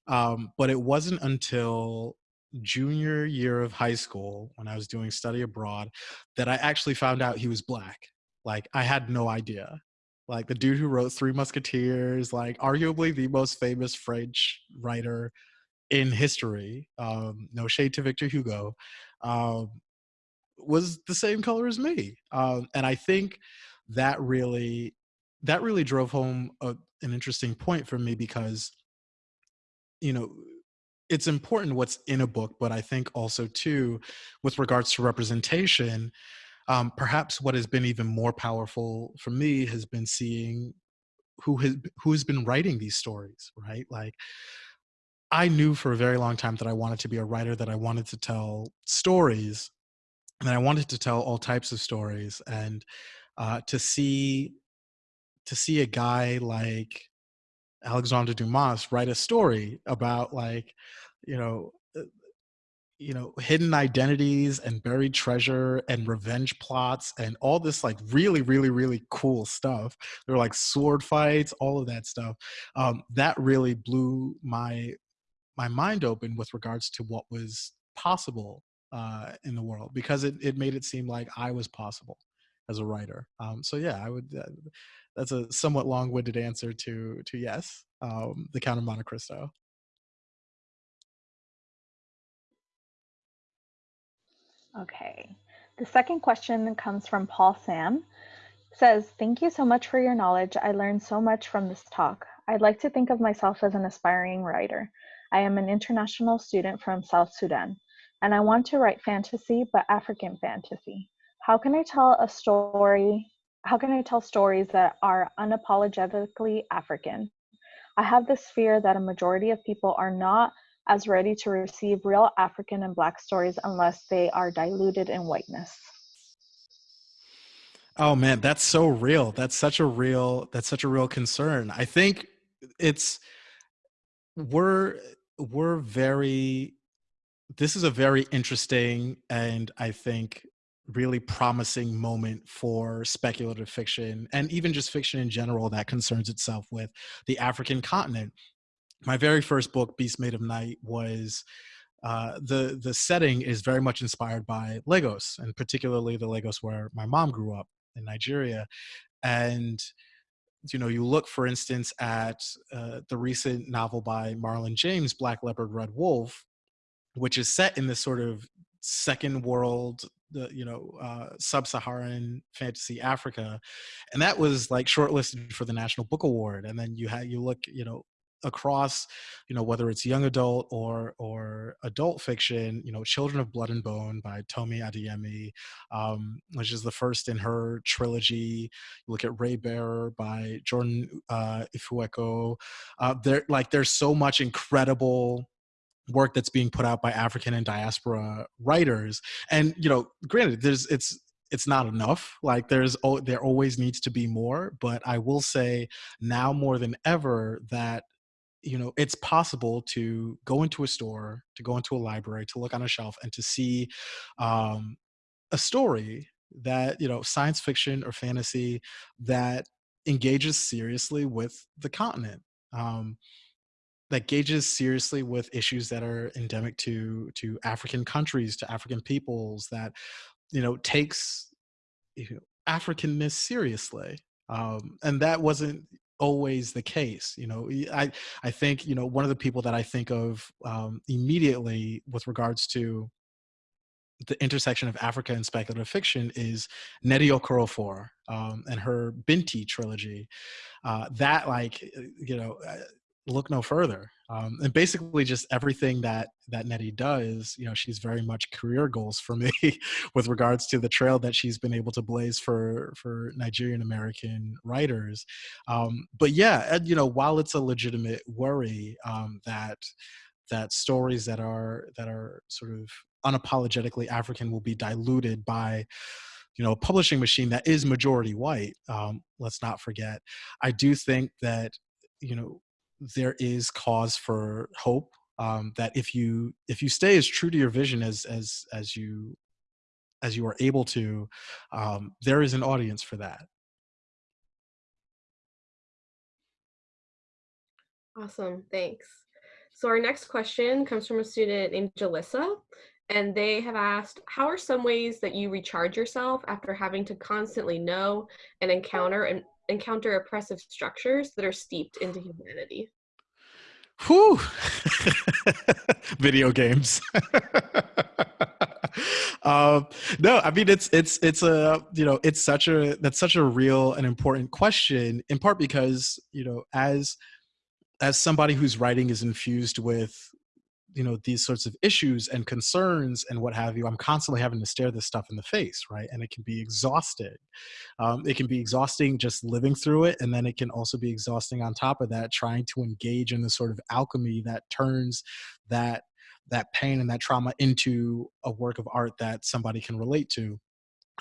Um, but it wasn't until junior year of high school when I was doing study abroad that I actually found out he was black. Like I had no idea. Like the dude who wrote Three Musketeers, like arguably the most famous French writer in history, um, no shade to Victor Hugo, um, was the same color as me. Um, and I think that really that really drove home a, an interesting point for me because you know it's important what's in a book but i think also too with regards to representation um, perhaps what has been even more powerful for me has been seeing who has who has been writing these stories right like i knew for a very long time that i wanted to be a writer that i wanted to tell stories and i wanted to tell all types of stories and uh, to see to see a guy like Alexandre Dumas write a story about like, you know, uh, you know, hidden identities and buried treasure and revenge plots and all this like really, really, really cool stuff. There were like sword fights, all of that stuff. Um, that really blew my my mind open with regards to what was possible uh, in the world because it, it made it seem like I was possible as a writer. Um, so yeah, I would. Uh, that's a somewhat long-winded answer to to yes, um, the Count of Monte Cristo. Okay. The second question comes from Paul Sam. says, Thank you so much for your knowledge. I learned so much from this talk. I'd like to think of myself as an aspiring writer. I am an international student from South Sudan, and I want to write fantasy, but African fantasy. How can I tell a story how can I tell stories that are unapologetically African? I have this fear that a majority of people are not as ready to receive real African and Black stories unless they are diluted in whiteness. Oh man, that's so real. That's such a real that's such a real concern. I think it's we're we're very this is a very interesting and I think really promising moment for speculative fiction and even just fiction in general that concerns itself with the African continent. My very first book, Beast Made of Night, was uh, the the setting is very much inspired by Lagos, and particularly the Lagos where my mom grew up in Nigeria. And you know, you look, for instance, at uh, the recent novel by Marlon James, Black Leopard, Red Wolf, which is set in this sort of second world the you know uh, sub-Saharan fantasy Africa, and that was like shortlisted for the National Book Award. And then you had you look you know across you know whether it's young adult or or adult fiction you know children of blood and bone by tomi adeyemi um, which is the first in her trilogy you look at raybearer by jordan uh, ifueko uh, there like there's so much incredible work that's being put out by African and diaspora writers. And you know, granted, there's it's it's not enough. Like there's there always needs to be more. But I will say now more than ever that you know it's possible to go into a store, to go into a library, to look on a shelf, and to see um, a story that you know science fiction or fantasy that engages seriously with the continent. Um, that gauges seriously with issues that are endemic to to African countries, to African peoples, that you know takes you know, Africanness seriously, um, and that wasn't always the case. You know, I I think you know one of the people that I think of um, immediately with regards to the intersection of Africa and speculative fiction is Nnedi Okorafor um, and her Binti trilogy. Uh, that like you know uh, look no further. Um, and basically just everything that that Nnedi does, you know, she's very much career goals for me (laughs) with regards to the trail that she's been able to blaze for for Nigerian American writers. Um, but yeah, and, you know, while it's a legitimate worry um, that that stories that are that are sort of unapologetically African will be diluted by you know a publishing machine that is majority white um, let's not forget i do think that you know there is cause for hope um, that if you if you stay as true to your vision as as as you as you are able to um, there is an audience for that. Awesome thanks. So our next question comes from a student named Jalissa, and they have asked, how are some ways that you recharge yourself after having to constantly know and encounter and encounter oppressive structures that are steeped into humanity? Whew. (laughs) Video games. (laughs) um, no, I mean it's it's it's a you know it's such a that's such a real and important question in part because you know as as somebody whose writing is infused with you know these sorts of issues and concerns and what have you i'm constantly having to stare this stuff in the face right? And it can be exhausting um, it can be exhausting just living through it and then it can also be exhausting on top of that trying to engage in the sort of alchemy that turns that that pain and that trauma into a work of art that somebody can relate to.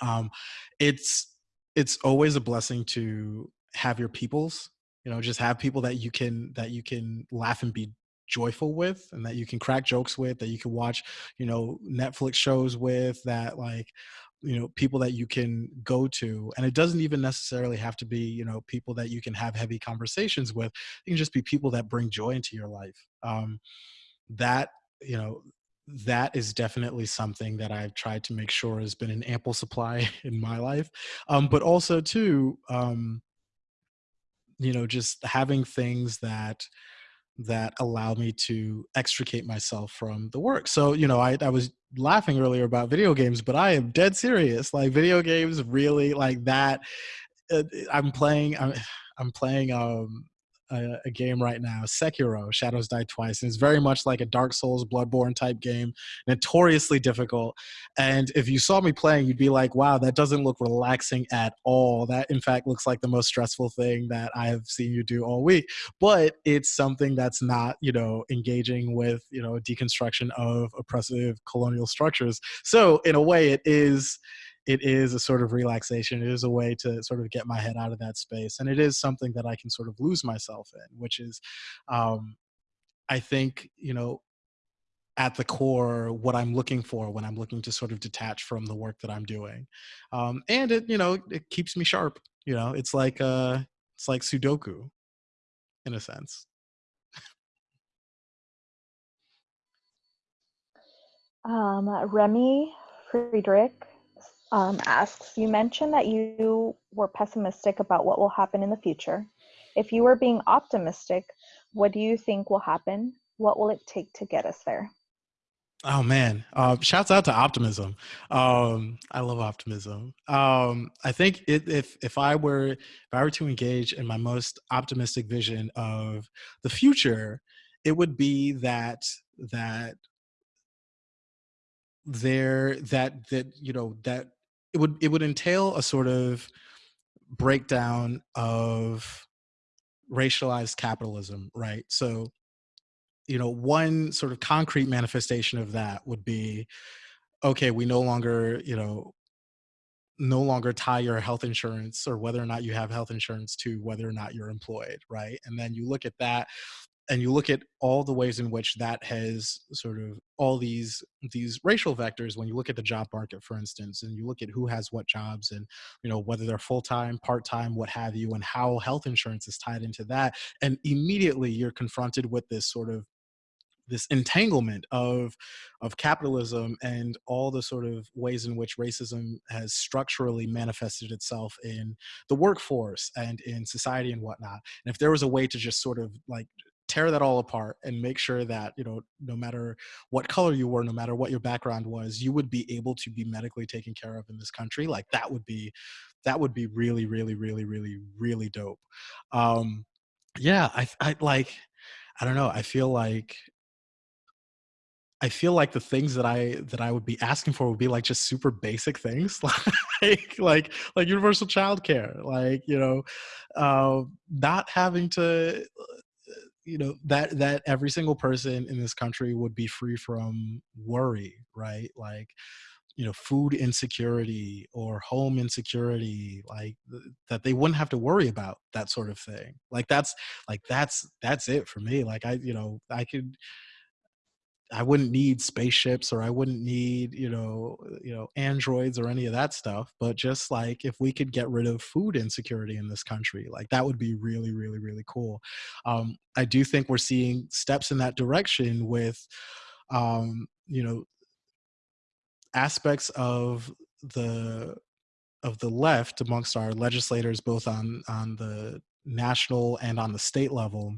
Um, it's it's always a blessing to have your peoples you know just have people that you can that you can laugh and be joyful with and that you can crack jokes with that you can watch you know netflix shows with that like you know people that you can go to and it doesn't even necessarily have to be you know people that you can have heavy conversations with it can just be people that bring joy into your life um that you know that is definitely something that I've tried to make sure has been an ample supply (laughs) in my life. Um, but also too, um, you know, just having things that that allow me to extricate myself from the work. So, you know, I, I was laughing earlier about video games, but I am dead serious. Like video games really like that. Uh, I'm playing, I'm, (sighs) I'm playing, um, a, a, game right now, Sekiro: Shadows Die Twice, and it's very much like a Dark Souls, Bloodborne type game, notoriously difficult. And if you saw me playing, you'd be like, "Wow, that doesn't look relaxing at all. That, in fact, looks like the most stressful thing that I have seen you do all week." But it's something that's not, you know, engaging with, you know, deconstruction of oppressive colonial structures. So, in a way, it is it is a sort of relaxation. It is a way to sort of get my head out of that space. And it is something that I can sort of lose myself in, which is, um, I think, you know, at the core what i'm looking for when i'm looking to sort of detach from the work that i'm doing um, and it you know it keeps me sharp you know it's like uh it's like sudoku in a sense um, remy friedrich um, asks, you mentioned that you were pessimistic about what will happen in the future. If you were being optimistic, what do you think will happen? What will it take to get us there? Oh man, uh, shouts out to optimism. Um, I love optimism. Um, I think it, if if I were if I were to engage in my most optimistic vision of the future, it would be that that there that that you know that it would it would entail a sort of breakdown of racialized capitalism, right? So, you know, one sort of concrete manifestation of that would be, okay, we no longer, you know, no longer tie your health insurance or whether or not you have health insurance to whether or not you're employed, right? And then you look at that and you look at all the ways in which that has sort of all these these racial vectors when you look at the job market for instance and you look at who has what jobs and you know whether they're full-time part-time what have you and how health insurance is tied into that and immediately you're confronted with this sort of this entanglement of of capitalism and all the sort of ways in which racism has structurally manifested itself in the workforce and in society and whatnot and if there was a way to just sort of like tear that all apart and make sure that you know no matter what color you were no matter what your background was you would be able to be medically taken care of in this country like that would be that would be really really really really really dope. Um yeah i i like i don't know i feel like I feel like the things that I that I would be asking for would be like just super basic things (laughs) like like like universal childcare, like you know, uh, not having to you know that that every single person in this country would be free from worry right? Like you know food insecurity or home insecurity like th- that they wouldn't have to worry about that sort of thing. Like that's like that's that's it for me. Like i you know i could I wouldn't need spaceships or I wouldn't need, you know, you know, androids or any of that stuff. But just like if we could get rid of food insecurity in this country, like that would be really, really, really cool. Um, I do think we're seeing steps in that direction with, um, you know, aspects of the of the left amongst our legislators, both on on the national and on the state level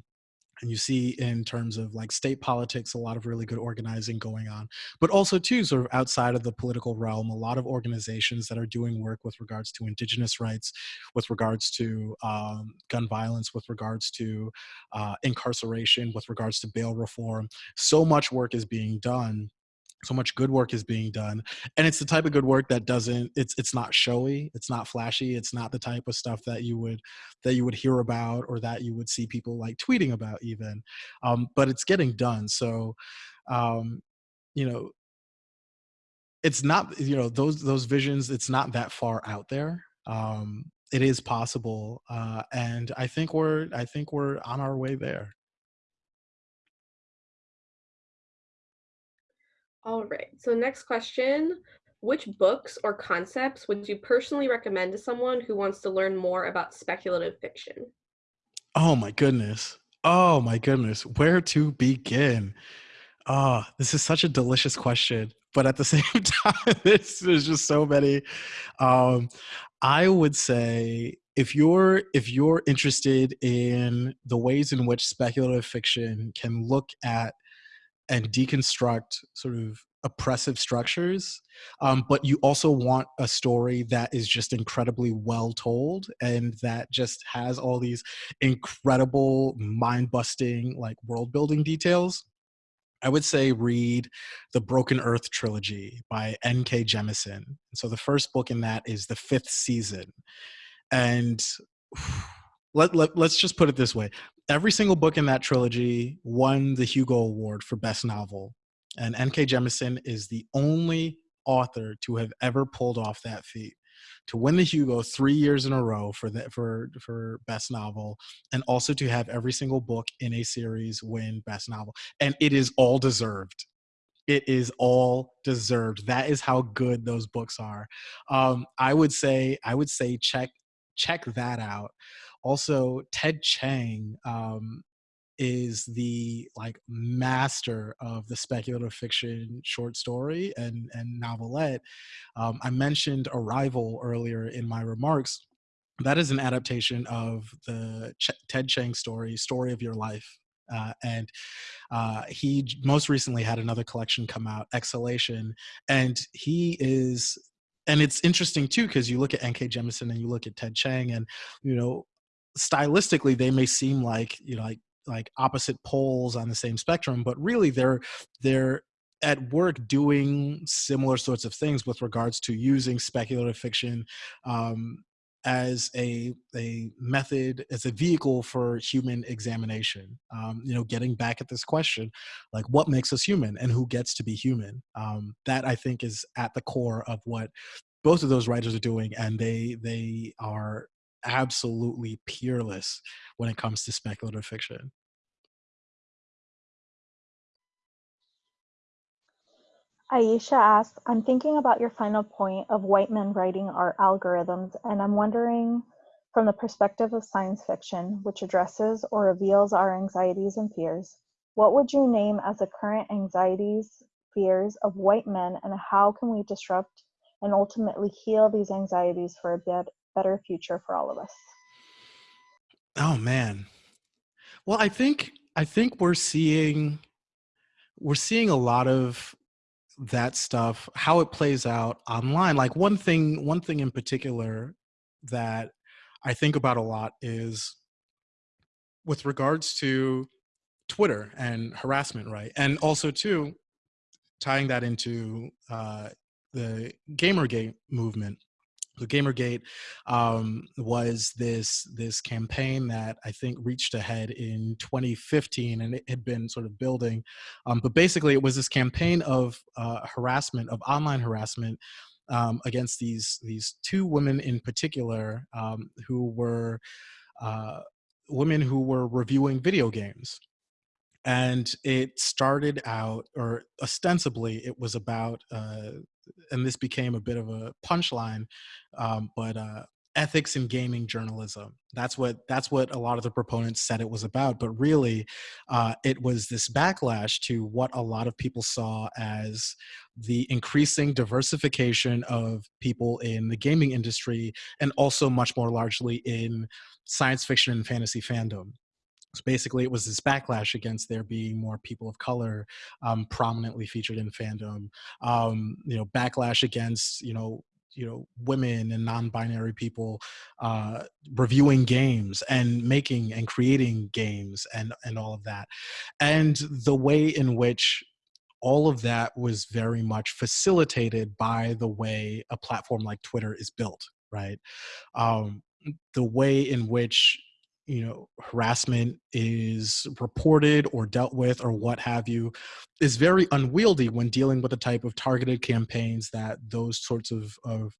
and you see in terms of like state politics a lot of really good organizing going on but also too sort of outside of the political realm a lot of organizations that are doing work with regards to indigenous rights with regards to um, gun violence with regards to uh, incarceration with regards to bail reform. So much work is being done so much good work is being done and it's the type of good work that doesn't it's it's not showy it's not flashy it's not the type of stuff that you would that you would hear about or that you would see people like tweeting about even um, but it's getting done so um, you know it's not you know those those visions it's not that far out there um, it is possible uh, and i think we're i think we're on our way there All right. So next question, which books or concepts would you personally recommend to someone who wants to learn more about speculative fiction? Oh my goodness. Oh my goodness. Where to begin? Oh, this is such a delicious question. But at the (laughs) same time, there's just so many. Um, I would say if you're if you're interested in the ways in which speculative fiction can look at and deconstruct sort of oppressive structures um, but you also want a story that is just incredibly well told and that just has all these incredible mind-busting like world building details I would say read the Broken Earth trilogy by N.K. Jemisin. So the first book in that is the fifth season. And (sighs) let, let, let's just put it this way every single book in that trilogy won the Hugo Award for Best Novel. And N.K. Jemisin is the only author to have ever pulled off that feat to win the Hugo three years in a row for the, for for best novel, and also to have every single book in a series win best novel, and it is all deserved. It is all deserved. That is how good those books are. Um, I would say I would say check check that out. Also, Ted Chiang um, is the like master of the speculative fiction short story and and novelette. Um, I mentioned Arrival earlier in my remarks. That is an adaptation of the Ch Ted Chiang story, Story of Your Life. Uh, and uh, he most recently had another collection come out, Exhalation, and he is and it's interesting too because you look at N.K. Jemisin and you look at Ted Chiang, and you know, stylistically they may seem like you know like like opposite poles on the same spectrum, but really they're they're at work doing similar sorts of things with regards to using speculative fiction um, as a a method as a vehicle for human examination. Um, you know getting back at this question like what makes us human and who gets to be human? Um, that i think is at the core of what both of those writers are doing and they they are absolutely peerless when it comes to speculative fiction. Aisha asks, I'm thinking about your final point of white men writing our algorithms, and I'm wondering from the perspective of science fiction, which addresses or reveals our anxieties and fears, what would you name as the current anxieties, fears of white men, and how can we disrupt and ultimately heal these anxieties for a better future for all of us? Oh man. Well, I think I think we're seeing we're seeing a lot of that stuff how it plays out online like one thing one thing in particular that i think about a lot is with regards to twitter and harassment right and also too tying that into uh, the gamergate movement the Gamergate um, was this this campaign that I think reached ahead in 2015, and it had been sort of building. Um, but basically, it was this campaign of uh, harassment, of online harassment, um, against these these two women in particular um, who were uh, women who were reviewing video games and it started out, or ostensibly, it was about, uh, and this became a bit of a punchline, um, but uh, ethics in gaming journalism. That's what that's what a lot of the proponents said it was about. But really, uh, it was this backlash to what a lot of people saw as the increasing diversification of people in the gaming industry, and also much more largely in science fiction and fantasy fandom. So basically, it was this backlash against there being more people of color um, prominently featured in fandom. Um, you know, backlash against you know you know women and non-binary people uh, reviewing games and making and creating games and and all of that, and the way in which all of that was very much facilitated by the way a platform like Twitter is built, right? Um, the way in which you know harassment is reported or dealt with or what have you is very unwieldy when dealing with the type of targeted campaigns that those sorts of, of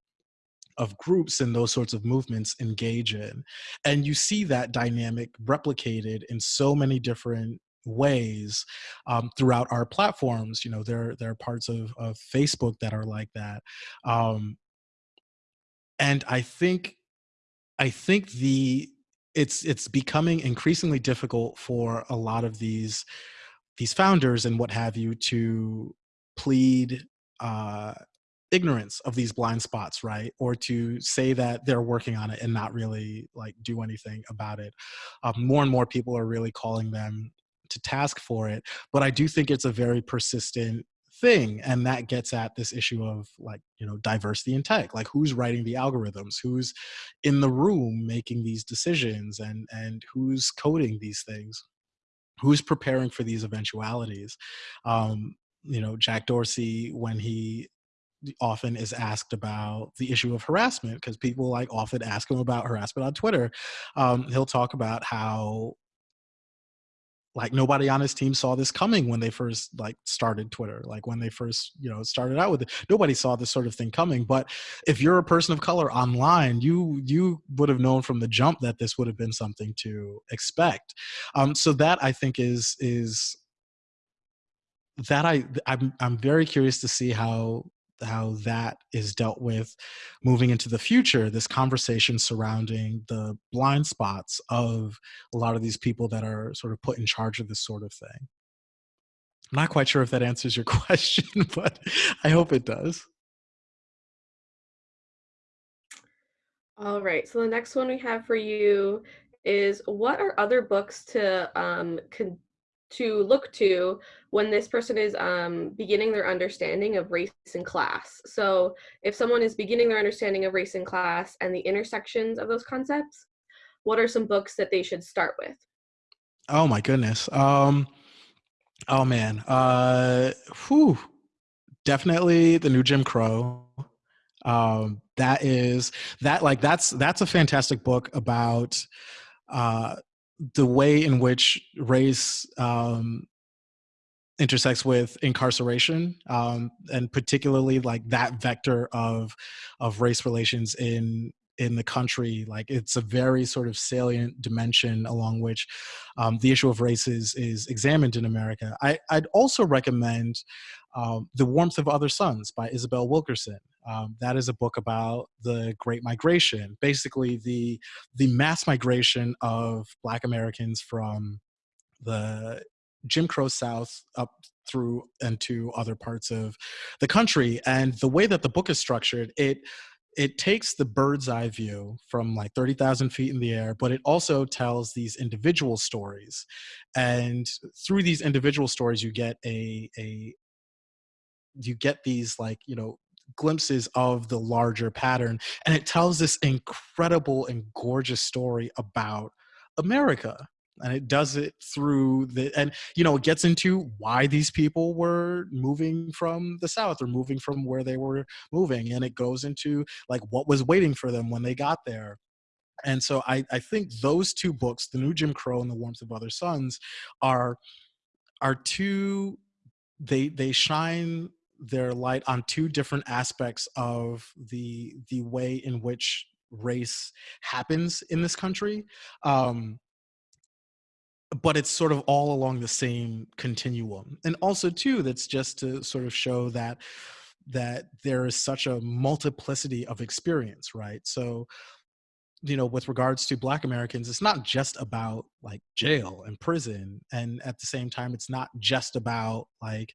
of groups and those sorts of movements engage in. And you see that dynamic replicated in so many different ways um, throughout our platforms you know there there are parts of, of facebook that are like that um, and i think i think the it's it's becoming increasingly difficult for a lot of these these founders and what have you to plead uh, ignorance of these blind spots right? Or to say that they're working on it and not really like do anything about it. Um, more and more people are really calling them to task for it but i do think it's a very persistent thing and that gets at this issue of like you know diversity in tech like who's writing the algorithms who's in the room making these decisions and and who's coding these things who's preparing for these eventualities. Um you know jack dorsey when he often is asked about the issue of harassment because people like often ask him about harassment on twitter um, he'll talk about how like nobody on his team saw this coming when they first like started twitter like when they first you know started out with it. Nobody saw this sort of thing coming but if you're a person of color online you you would have known from the jump that this would have been something to expect. Um, so that i think is is that i i'm, I'm very curious to see how how that is dealt with moving into the future this conversation surrounding the blind spots of a lot of these people that are sort of put in charge of this sort of thing. I'm not quite sure if that answers your (laughs) question but i hope it does. All right so the next one we have for you is what are other books to um, con- to look to when this person is um, beginning their understanding of race and class. So if someone is beginning their understanding of race and class and the intersections of those concepts, what are some books that they should start with? Oh my goodness. Um, oh man. Uh, whew. Definitely the new Jim Crow. Um, that is that like that's that's a fantastic book about uh, the way in which race um, intersects with incarceration um, and particularly like that vector of of race relations in in the country like it's a very sort of salient dimension along which um, the issue of race is, is examined in america. I, i'd also recommend um, the warmth of other suns by isabel wilkerson um, that is a book about the Great Migration, basically the the mass migration of Black Americans from the Jim Crow South up through and to other parts of the country. And the way that the book is structured, it it takes the bird's eye view from like 30,000 feet in the air, but it also tells these individual stories. And through these individual stories, you get a, a you get these like, you know, glimpses of the larger pattern. And it tells this incredible and gorgeous story about America. And it does it through the, and you know, it gets into why these people were moving from the South or moving from where they were moving. And it goes into like what was waiting for them when they got there. And so I, I think those two books, The New Jim Crow and The Warmth of Other Suns, are are two they they shine their light on two different aspects of the the way in which race happens in this country um, but it's sort of all along the same continuum. And also too that's just to sort of show that that there is such a multiplicity of experience right? So you know with regards to black americans it's not just about like jail and prison and at the same time it's not just about like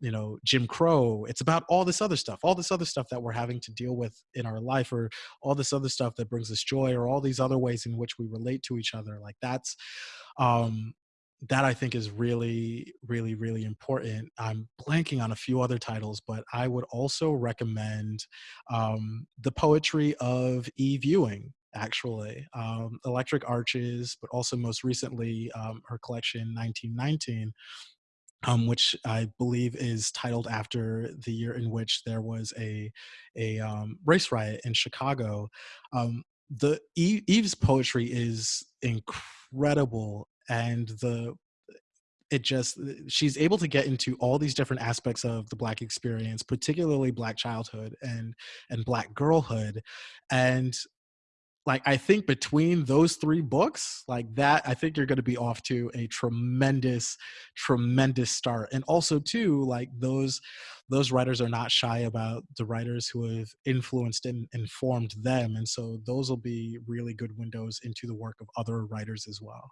you know jim crow it's about all this other stuff all this other stuff that we're having to deal with in our life or all this other stuff that brings us joy or all these other ways in which we relate to each other like that's um that I think is really, really, really important. I'm blanking on a few other titles, but I would also recommend um, the poetry of e viewing actually, um, Electric Arches, but also most recently um, her collection 1919. Um, which I believe is titled after the year in which there was a a um, race riot in Chicago. Um, the Eve's poetry is incredible and the it just she's able to get into all these different aspects of the black experience particularly black childhood and and black girlhood and like i think between those three books like that i think you're going to be off to a tremendous tremendous start and also too like those those writers are not shy about the writers who have influenced and informed them and so those will be really good windows into the work of other writers as well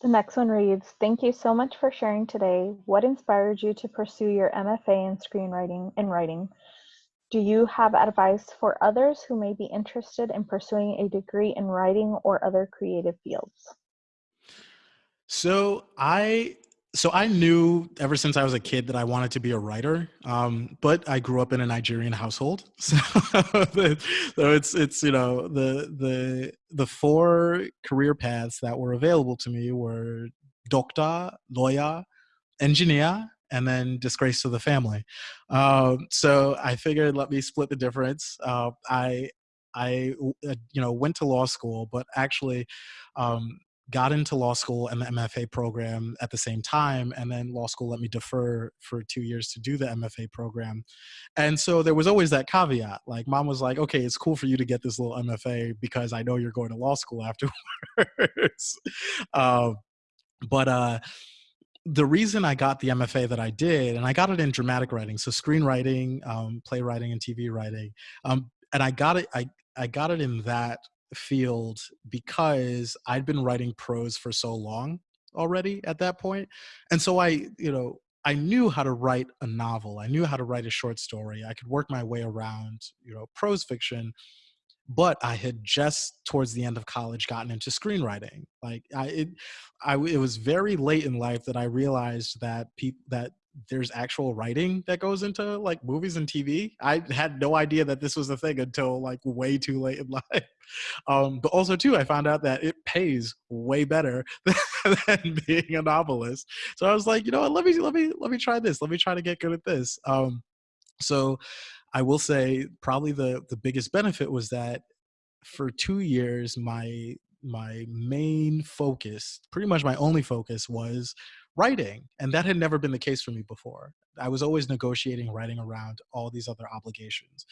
The next one reads, Thank you so much for sharing today. What inspired you to pursue your MFA in screenwriting and writing? Do you have advice for others who may be interested in pursuing a degree in writing or other creative fields? So I so I knew ever since I was a kid that I wanted to be a writer, um, but I grew up in a Nigerian household, (laughs) so, so it's it's you know the the the four career paths that were available to me were doctor, lawyer, engineer, and then disgrace to the family. Um, so I figured let me split the difference. Uh, I I uh, you know went to law school, but actually um, got into law school and the MFA program at the same time. And then law school let me defer for two years to do the MFA program. And so there was always that caveat. Like mom was like, okay, it's cool for you to get this little MFA because I know you're going to law school afterwards. uh, (laughs) but uh, the reason I got the MFA that I did, and I got it in dramatic writing, so screenwriting, um, playwriting, and TV writing. Um, and I got it, I, I got it in that field because I'd been writing prose for so long already at that. And so I, you know, I knew how to write a novel. I knew how to write a short story. I could work my way around, you know, prose fiction. But I had just towards the end of college gotten into screenwriting. Like I, it, I, it was very late in life that I realized that people that there's actual writing that goes into like movies and TV. I had no idea that this was a thing until like way too late in (laughs) life. Um, but also too, I found out that it pays way better (laughs) than being a novelist. So I was like, you know what? Let me let me let me try this. Let me try to get good at this. Um, so I will say probably the the biggest benefit was that for two years my my main focus, pretty much my only focus was writing. And that had never been the case for me before. I was always negotiating, writing around all these other obligations.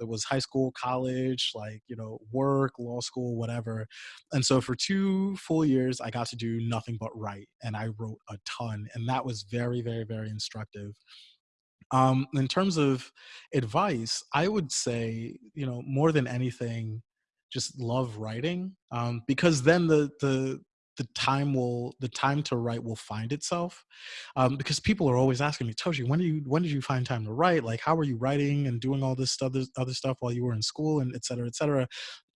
It was high school, college, like, you know, work, law school, whatever. And so for two full years, I got to do nothing but write. And I wrote a ton. And that was very, very, very instructive. Um, in terms of advice, I would say, you know, more than anything, just love writing um, because then the the the time will the time to write will find itself um, because people are always asking me Tochi when do you when did you find time to write? Like how are you writing and doing all this other other stuff while you were in school? and et cetera et cetera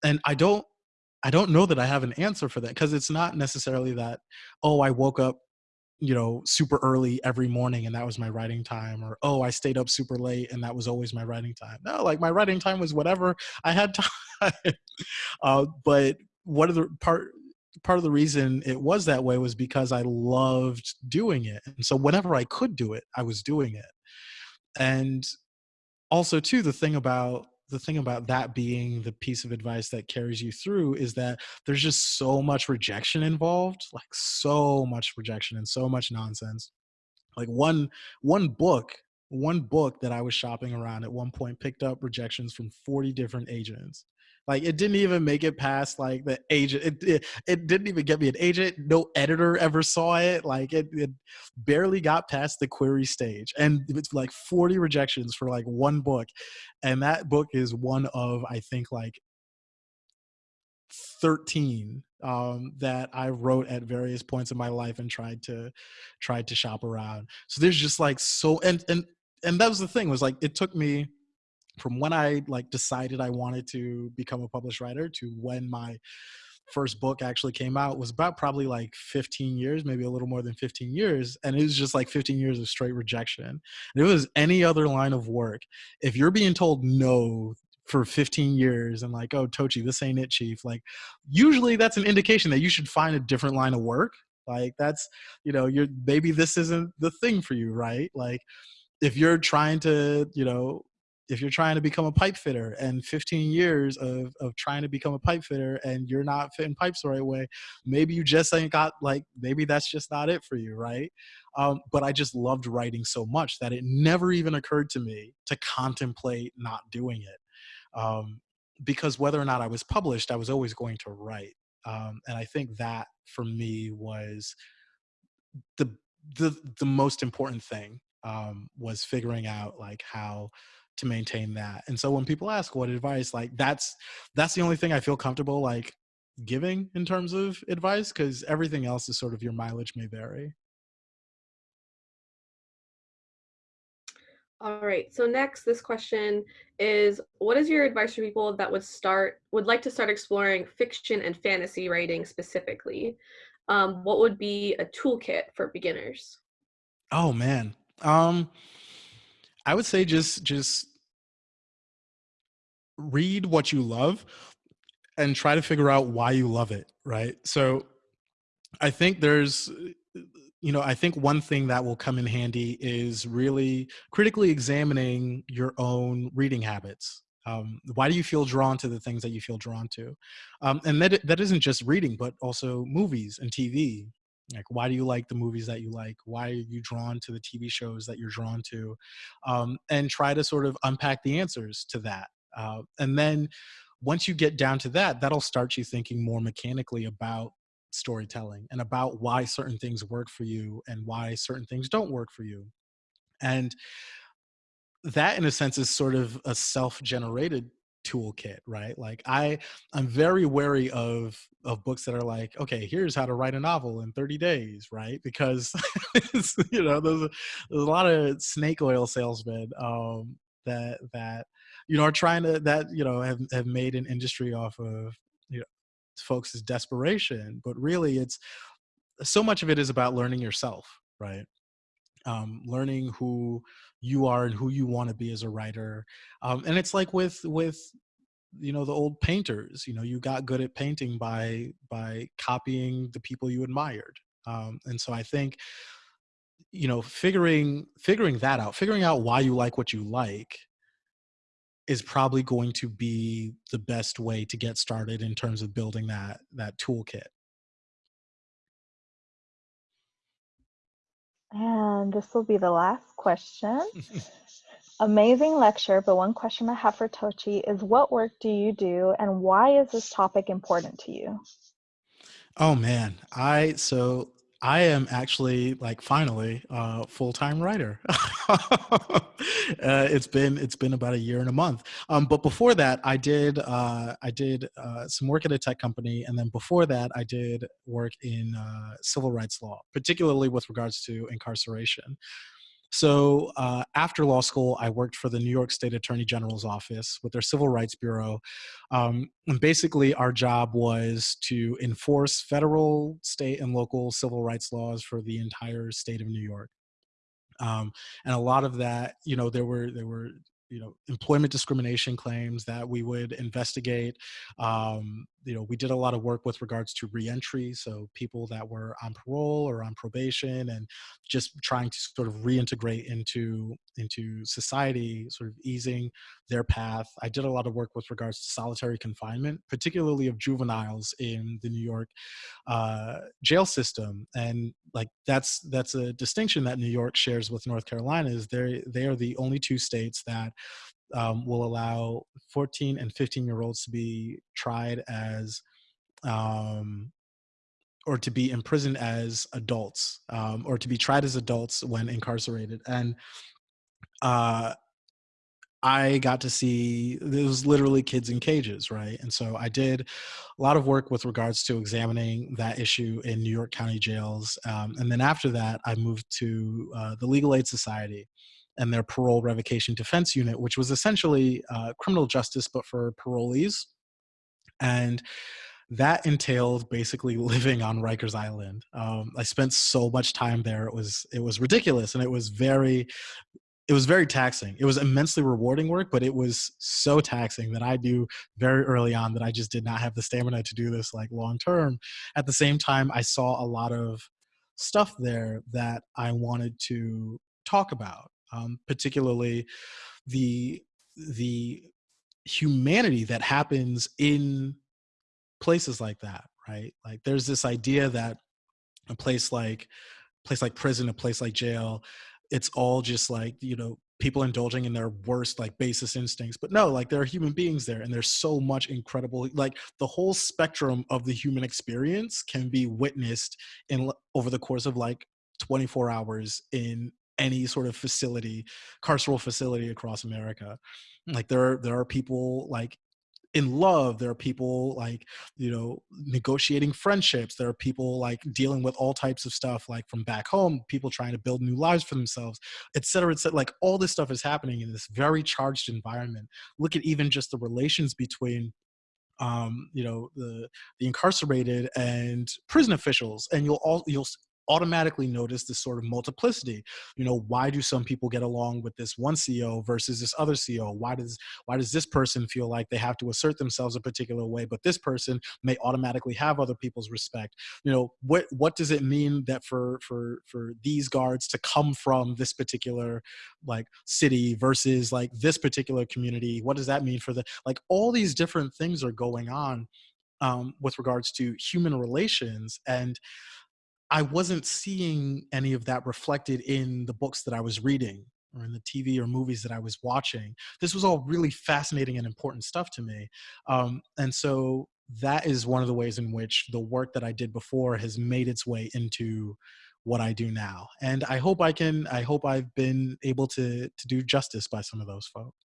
and i don't i don't know that i have an answer for that because it's not necessarily that oh i woke up you know super early every morning and that was my writing time or oh i stayed up super late and that was always my writing time no like my writing time was whatever i had (laughs) time uh, but what are the part part of the reason it was that way was because I loved doing it. And so whenever I could do it, I was doing it. And also too, the thing about the thing about that being the piece of advice that carries you through is that there's just so much rejection involved, like so much rejection and so much nonsense. Like one one book, one book that I was shopping around at one point picked up rejections from 40 different agents Like it didn't even make it past like the agent. It, it, it didn't even get me an agent. No editor ever saw it. Like it, it barely got past the query stage, and it's like 40 rejections for like one book, and that book is one of I think like 13 um, that I wrote at various points in my life and tried to tried to shop around. So there's just like so and and and that was the thing was like it took me from when I like decided I wanted to become a published writer to when my first book actually came out was about probably like 15 years, maybe a little more than 15 years. And it was just like 15 years of straight rejection. And it was any other line of work, if you're being told no for 15 years and like, oh, Tochi, this ain't it, chief. Like, usually that's an indication that you should find a different line of work. Like, that's, you know, you're maybe this isn't the thing for you, right? Like, if you're trying to, you know, if you're trying to become a pipe fitter and 15 years of, of trying to become a pipe fitter and you're not fitting pipes the right way, maybe you just ain't got like, maybe that's just not it for you, right? Um, but I just loved writing so much that it never even occurred to me to contemplate not doing it um, because whether or not I was published, I was always going to write. Um, and I think that for me was the the the most important thing um, was figuring out like how to maintain that. And so when people ask what advice, like that's that's the only thing I feel comfortable like giving in terms of advice because everything else is sort of your mileage may vary. All right. So next, this question is, what is your advice for people that would start, would like to start exploring fiction and fantasy writing specifically? Um, what would be a toolkit for beginners? Oh man. Um, I would say just just read what you love and try to figure out why you love it, right? So I think there's you know, I think one thing that will come in handy is really critically examining your own reading habits. Um, why do you feel drawn to the things that you feel drawn to? Um, and that that isn't just reading, but also movies and TV. Like, why do you like the movies that you like? Why are you drawn to the TV shows that you're drawn to? Um, and try to sort of unpack the answers to that. Uh, and then once you get down to that, that'll start you thinking more mechanically about storytelling and about why certain things work for you and why certain things don't work for you. And that in a sense is sort of a self-generated toolkit right? Like i i'm very wary of of books that are like okay here's how to write a novel in 30 days right? Because (laughs) you know there's a, there's a lot of snake oil salesmen um that that you know are trying to that you know have, have made an industry off of you know folks desperation but really it's so much of it is about learning yourself right? Um, learning who you are and who you want to be as a writer um, and it's like with with you know the old painters you know you got good at painting by by copying the people you admired um, and so i think you know figuring figuring that out figuring out why you like what you like is probably going to be the best way to get started in terms of building that that toolkit. And this will be the last question. Amazing lecture, but one question I have for Tochi is what work do you do and why is this topic important to you? Oh man, I so I am actually like finally a full-time writer. (laughs) uh, it's been it's been about a year and a month. Um, but before that, I did uh, I did uh, some work at a tech company, and then before that, I did work in uh, civil rights law, particularly with regards to incarceration. So uh, after law school, I worked for the New York State Attorney General's office with their Civil Rights Bureau. Um, and basically, our job was to enforce federal, state, and local civil rights laws for the entire state of New York. Um, and a lot of that, you know, there were there were you know employment discrimination claims that we would investigate um, you know we did a lot of work with regards to reentry so people that were on parole or on probation and just trying to sort of reintegrate into into society sort of easing their path. I did a lot of work with regards to solitary confinement particularly of juveniles in the new york uh, jail system and like that's that's a distinction that new york shares with north carolina is they they are the only two states that um, will allow 14 and 15 year olds to be tried as um, or to be imprisoned as adults um, or to be tried as adults when incarcerated and uh, I got to see there was literally kids in cages, right? And so I did a lot of work with regards to examining that issue in New York County jails. Um, and then after that, I moved to uh, the Legal Aid Society and their parole revocation defense unit, which was essentially uh, criminal justice, but for parolees. And that entailed basically (laughs) living on Rikers Island. Um, I spent so much time there; it was it was ridiculous, and it was very it was very taxing. It was immensely rewarding work, but it was so taxing that I knew very early on that I just did not have the stamina to do this like long term. At the same time, I saw a lot of stuff there that I wanted to talk about, um, particularly the the humanity that happens in places like that, right? Like there's this idea that a place like place like prison, a place like jail, it's all just like you know people indulging in their worst like basest instincts but no like there are human beings there and there's so much incredible like the whole spectrum of the human experience can be witnessed in over the course of like 24 hours in any sort of facility carceral facility across america. Like there are there are people like in love there are people like you know negotiating friendships there are people like dealing with all types of stuff like from back home people trying to build new lives for themselves et cetera et cetera. Like all this stuff is happening in this very charged environment. Look at even just the relations between um, you know the the incarcerated and prison officials and you'll all you'll automatically notice this sort of multiplicity. You know why do some people get along with this one co versus this other co why does why does this person feel like they have to assert themselves a particular way but this person may automatically have other people's respect? You know what what does it mean that for for for these guards to come from this particular like city versus like this particular community? What does that mean for the like all these different things are going on um, with regards to human relations and I wasn't seeing any of that reflected in the books that I was reading or in the TV or movies that I was watching. This was all really fascinating and important stuff to me. Um, and so that is one of the ways in which the work that I did before has made its way into what I do now. And I hope I can, I hope I've been able to, to do justice by some of those folks.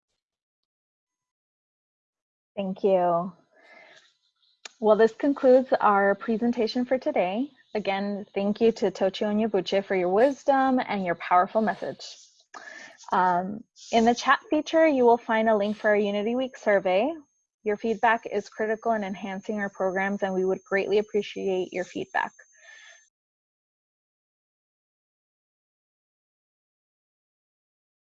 Thank you. Well, this concludes our presentation for today. Again, thank you to Tochi Onyebuchi for your wisdom and your powerful message. Um, in the chat feature, you will find a link for our Unity Week survey. Your feedback is critical in enhancing our programs and we would greatly appreciate your feedback.